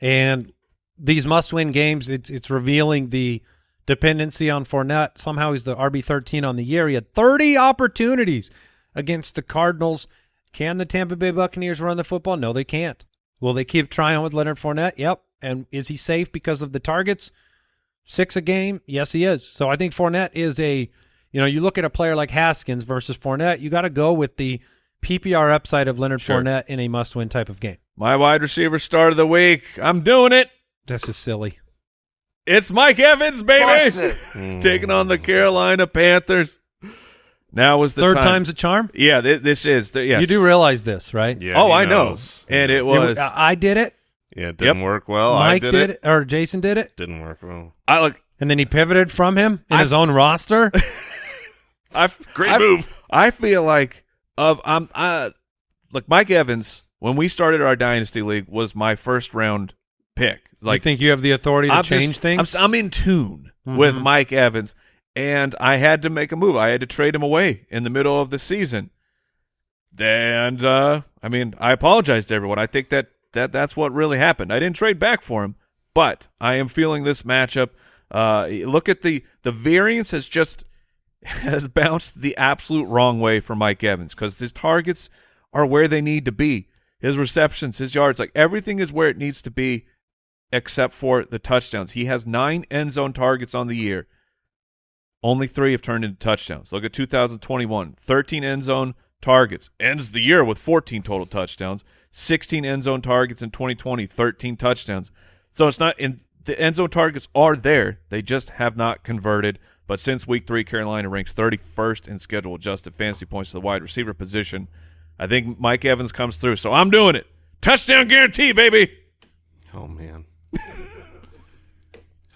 and these must-win games, it's it's revealing the dependency on Fournette. Somehow he's the RB thirteen on the year. He had thirty opportunities against the Cardinals. Can the Tampa Bay Buccaneers run the football? No, they can't. Will they keep trying with Leonard Fournette? Yep. And is he safe because of the targets? Six a game? Yes, he is. So I think Fournette is a, you know, you look at a player like Haskins versus Fournette, you got to go with the PPR upside of Leonard Sure. Fournette in a must-win type of game. My wide receiver start of the week. I'm doing it. This is silly. It's Mike Evans, baby. [laughs] Taking on the Carolina Panthers. Now was the Third time. time's a charm. Yeah, th- this is. The, yes. You do realize this, right? Yeah, oh, I know. knows. He And it was. I I did it. Yeah, it didn't Yep. work well. I Mike did, did it. it, or Jason did it, Didn't work well. I look. and then he pivoted from him in I- his own roster. [laughs] I Great I, move. I feel like of I'm I look Mike Evans when we started our dynasty league was my first round pick. Like, you think you have the authority to I'm change just- things? I'm, I'm in tune with Mhm. Mike Evans, and I had to make a move. I had to trade him away in the middle of the season. And uh, I mean, I apologize to everyone. I think that, that that's what really happened. I didn't trade back for him, but I am feeling this matchup. Uh, look at the the variance has just [laughs] has bounced the absolute wrong way for Mike Evans because his targets are where they need to be. His receptions, his yards, like everything is where it needs to be except for the touchdowns. He has nine end zone targets on the year. Only three have turned into touchdowns. Look at 2021 13 end zone targets. Ends the year with 14 total touchdowns. 16 end zone targets in 2020, 13 touchdowns. So it's not in the end zone targets are there. They just have not converted. But since week three, Carolina ranks 31st in schedule adjusted fantasy points to the wide receiver position. I think Mike Evans comes through. So I'm doing it. Touchdown guarantee, baby. Oh man.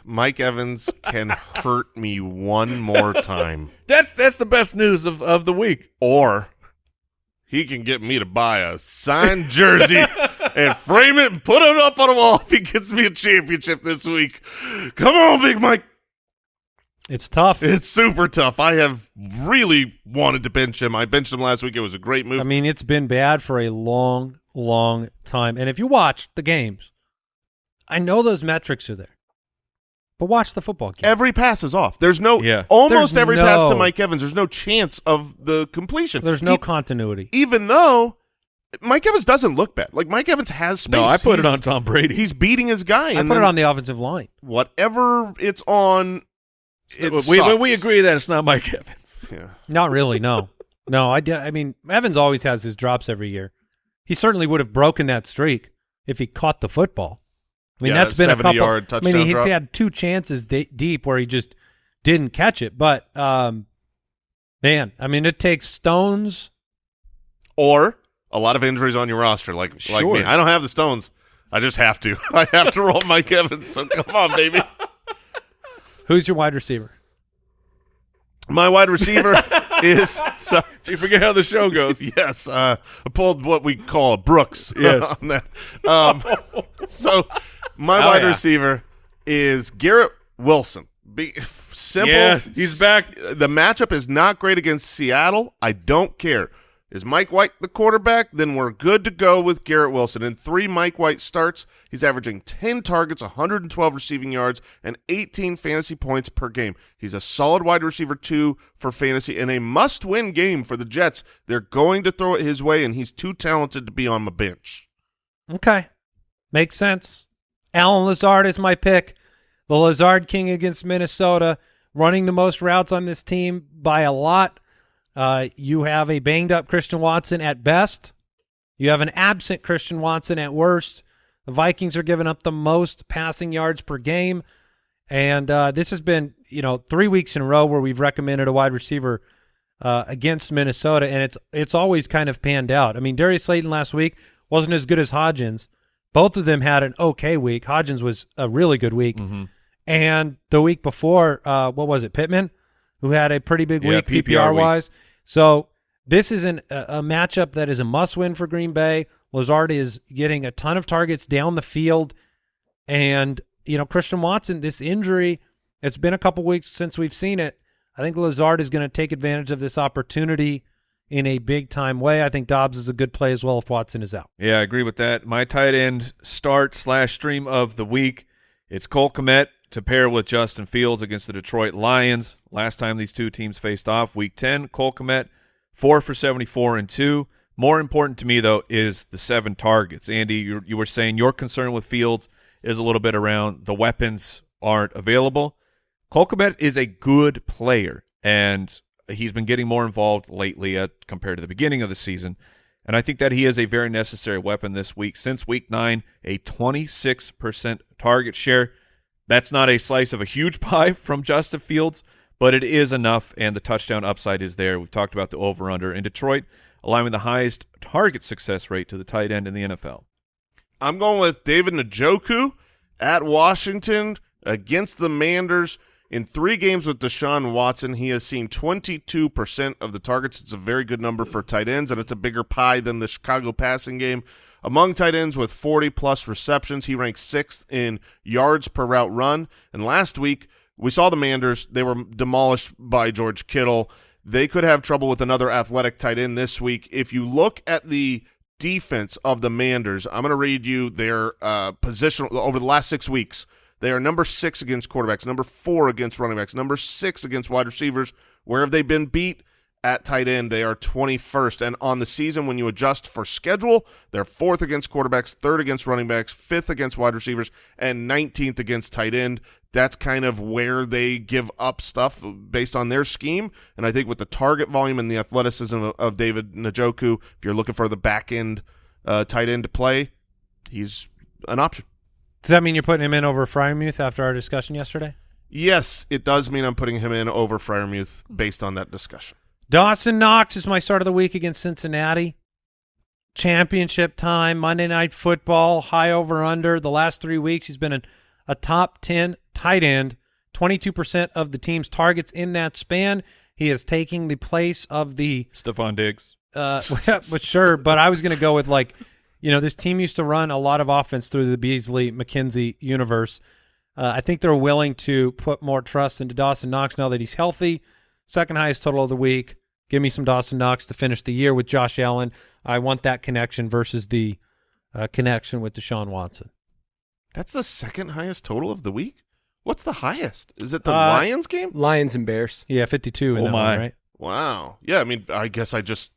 Mike Evans can hurt me one more time. [laughs] That's that's the best news of, of the week. Or he can get me to buy a signed jersey [laughs] and frame it and put it up on a wall if he gets me a championship this week. Come on, Big Mike. It's tough. It's super tough. I have really wanted to bench him. I benched him last week. It was a great move. I mean, it's been bad for a long, long time. And if you watch the games, I know those metrics are there. But watch the football game. Every pass is off. There's no Yeah. almost There's every pass to Mike Evans. There's no chance of the completion. There's no E- continuity. even though Mike Evans doesn't look bad. Like Mike Evans has space. No, I put He's- it on Tom Brady. He's beating his guy. I put it on the offensive line. whatever it's on. It we, we, we agree that it's not Mike Evans. [laughs] Yeah. Not really. No, no. I, d- I mean, Evans always has his drops every year. He certainly would have broken that streak if he caught the football. I mean, Yeah, that's been a 70 couple. yard I mean, touchdown he's drop. had two chances de- deep where he just didn't catch it. But um, man, I mean, it takes stones. Or a lot of injuries on your roster, like like Sure. me. I don't have the stones. I just have to. [laughs] I have to roll Mike Evans. So come on, baby. Who's your wide receiver? My wide receiver [laughs] is so, Do you forget how the show goes? [laughs] yes. Uh, I pulled what we call Brooks. [laughs] Yes. on that. Um, so my Oh, wide yeah. receiver is Garrett Wilson. Be, simple. Yeah, he's back. The matchup is not great against Seattle. I don't care. Is Mike White the quarterback? Then we're good to go with Garrett Wilson. In three Mike White starts, he's averaging 10 targets, 112 receiving yards, and 18 fantasy points per game. He's a solid wide receiver, too, for fantasy, and a must-win game for the Jets. They're going to throw it his way, and he's too talented to be on my bench. Okay, makes sense. Allen Lazard is my pick. The Lazard King against Minnesota, running the most routes on this team by a lot. Uh, you have a banged up Christian Watson at best. You have an absent Christian Watson at worst. The Vikings are giving up the most passing yards per game. And uh, this has been, you know, three weeks in a row where we've recommended a wide receiver uh, against Minnesota, and it's it's always kind of panned out. I mean, Darius Slayton last week wasn't as good as Hodgins. Both of them had an okay week. Hodgins was a really good week, Mm-hmm. and the week before, uh, what was it, Pittman, who had a pretty big Yeah, week PPR PPR week. wise. So this is an, a, a matchup that is a must win for Green Bay. Lazard is getting a ton of targets down the field, and you know Christian Watson. This injury, it's been a couple weeks since we've seen it. I think Lazard is going to take advantage of this opportunity in a big time way. I think Doubs is a good play as well if Watson is out. Yeah, I agree with that. My tight end start slash stream of the week. It's Cole Kmet to pair with Justin Fields against the Detroit Lions. Last time these two teams faced off, week 10, Cole Kmet, four for 74 and two. More important to me, though, is the seven targets. Andy, you, you were saying your concern with Fields is a little bit around the weapons aren't available. Cole Kmet is a good player, and he's been getting more involved lately at, compared to the beginning of the season. And I think that he is a very necessary weapon this week. Since week nine, a 26% target share. That's not a slice of a huge [laughs] pie from Justin Fields, but it is enough, and the touchdown upside is there. We've talked about the over-under in Detroit, allowing the highest target success rate to the tight end in the NFL. I'm going with David Njoku at Washington against the Manders. In three games with Deshaun Watson, he has seen 22% of the targets. It's a very good number for tight ends, and it's a bigger pie than the Chicago passing game. Among tight ends with 40-plus receptions, he ranks sixth in yards per route run. And last week, we saw the Manders. They were demolished by George Kittle. They could have trouble with another athletic tight end this week. If you look at the defense of the Manders, I'm going to read you their uh, position over the last six weeks. They are number six against quarterbacks, number four against running backs, number six against wide receivers. Where have they been beat? At tight end, they are 21st. And on the season, when you adjust for schedule, they're fourth against quarterbacks, third against running backs, fifth against wide receivers, and 19th against tight end. That's kind of where they give up stuff based on their scheme. And I think with the target volume and the athleticism of, of David Njoku, if you're looking for the back end uh, tight end to play, he's an option. Does that mean you're putting him in over Freiermuth after our discussion yesterday? Yes, it does mean I'm putting him in over Freiermuth based on that discussion. Dawson Knox is my start of the week against Cincinnati. Championship time, Monday Night Football, high over under. The last three weeks, he's been a, a top 10 tight end, 22% of the team's targets in that span. He is taking the place of the Stefon Diggs. uh, [laughs] but sure. But I was going to go with like, you know, this team used to run a lot of offense through the Beasley McKenzie universe. Uh, I think they're willing to put more trust into Dawson Knox now that he's healthy. Second highest total of the week. Give me some Dawson Knox to finish the year with Josh Allen. I want that connection versus the uh, connection with Deshaun Watson. That's the second highest total of the week. What's the highest? Is it the Uh, Lions game? Lions and Bears. Yeah, 52 in Oh that my. one, right? Wow. Yeah, I mean, I guess I just,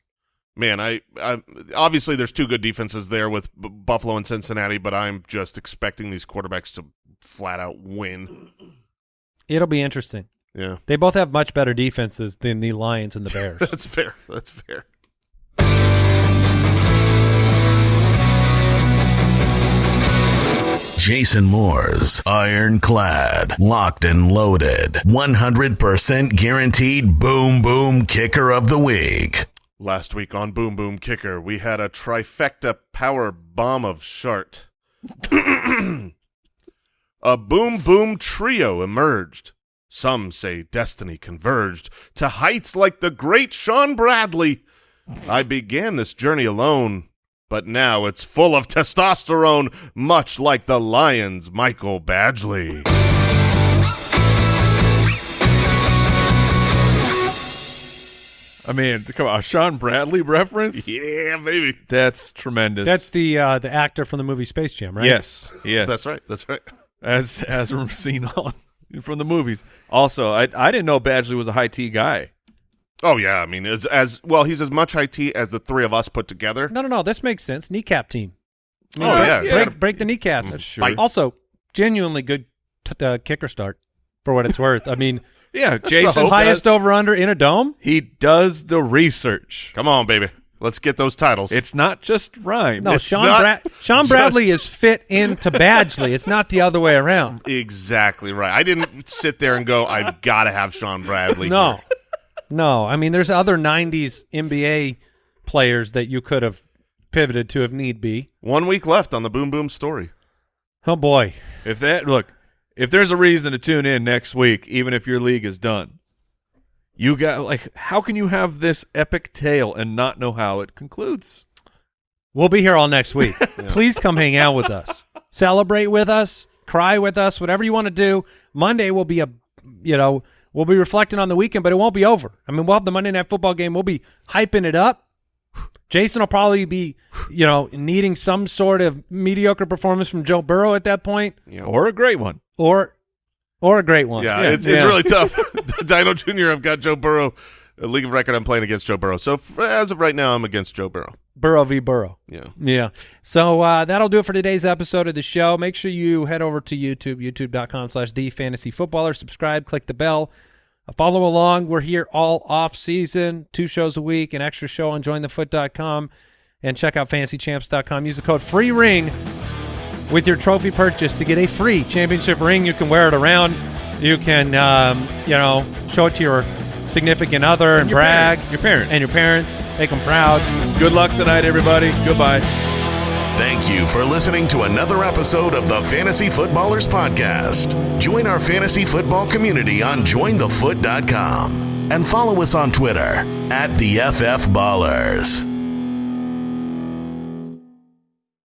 man, I, I obviously there's two good defenses there with B- Buffalo and Cincinnati, but I'm just expecting these quarterbacks to flat out win. It'll be interesting. Yeah, They both have much better defenses than the Lions and the Bears. [laughs] that's fair. That's fair. Jason Moore's ironclad, locked and loaded, 100% guaranteed boom boom kicker of the week. Last week on Boom Boom Kicker, we had a trifecta power bomb of shart. [clears throat] a boom boom trio emerged. Some say destiny converged to heights like the great Shawn Bradley. I began this journey alone, but now it's full of testosterone, much like the Lions' Michael Badgley. I mean, come on, a Shawn Bradley reference? yeah, baby. That's tremendous. That's the uh, the actor from the movie Space Jam, right? Yes, yes. That's right. That's right. As as seen on from the movies. Also, I I didn't know Badgley was a high T guy. Oh yeah, I mean, as as well, he's as much IT as the three of us put together. No, no, no. This makes sense. Kneecap team. I mean, Oh, break, yeah, break, yeah. break the kneecaps. That's true. Bite. Also, genuinely good t- uh, kicker start for what it's worth. I mean, [laughs] Yeah, the Jason. highest over under in a dome. He does the research. Come on, baby, let's get those titles. It's not just rhymes. No, It's Shawn Bra- Shawn [laughs] just- Bradley is fit into Badgley. It's not the other way around. exactly right. I didn't sit there and go, I've got to have Shawn Bradley. No, here." no. I mean, there's other '90s NBA players that you could have pivoted to if need be. one week left on the Boom Boom story. Oh boy, If that look, if there's a reason to tune in next week, even if your league is done, you got like how can you have this epic tale and not know how it concludes? we'll be here all next week. [laughs] Please come hang out with us, celebrate with us, cry with us, whatever you want to do. Monday will be a, you know, we'll be reflecting on the weekend, but it won't be over. I mean, we'll have the Monday night football game. We'll be hyping it up. Jason will probably be, you know, needing some sort of mediocre performance from Joe Burrow at that point, Or a great one. or, or a great one. Yeah, Yeah, it's it's yeah. really tough. [laughs] [laughs] Dino Jr. I've got Joe Burrow. A league of record, I'm playing against Joe Burrow. So as of right now, I'm against Joe Burrow. Burrow v. Burrow. Yeah. Yeah. So uh, that'll do it for today's episode of the show. Make sure you head over to YouTube, youtube.com slash the fantasy footballer. Subscribe, click the bell. Uh, follow along. We're here all off season, two shows a week, an extra show on jointhefoot.com, and check out fantasychamps.com. Use the code free ring with your trophy purchase to get a free championship ring. You can wear it around. You can, um, you know, show it to your significant other and, your brag. parents. Your parents. And your parents. Make them proud. Good luck tonight, everybody. Goodbye. Thank you for listening to another episode of the Fantasy Footballers Podcast. Join our fantasy football community on jointhefoot.com and follow us on Twitter at the FF Ballers.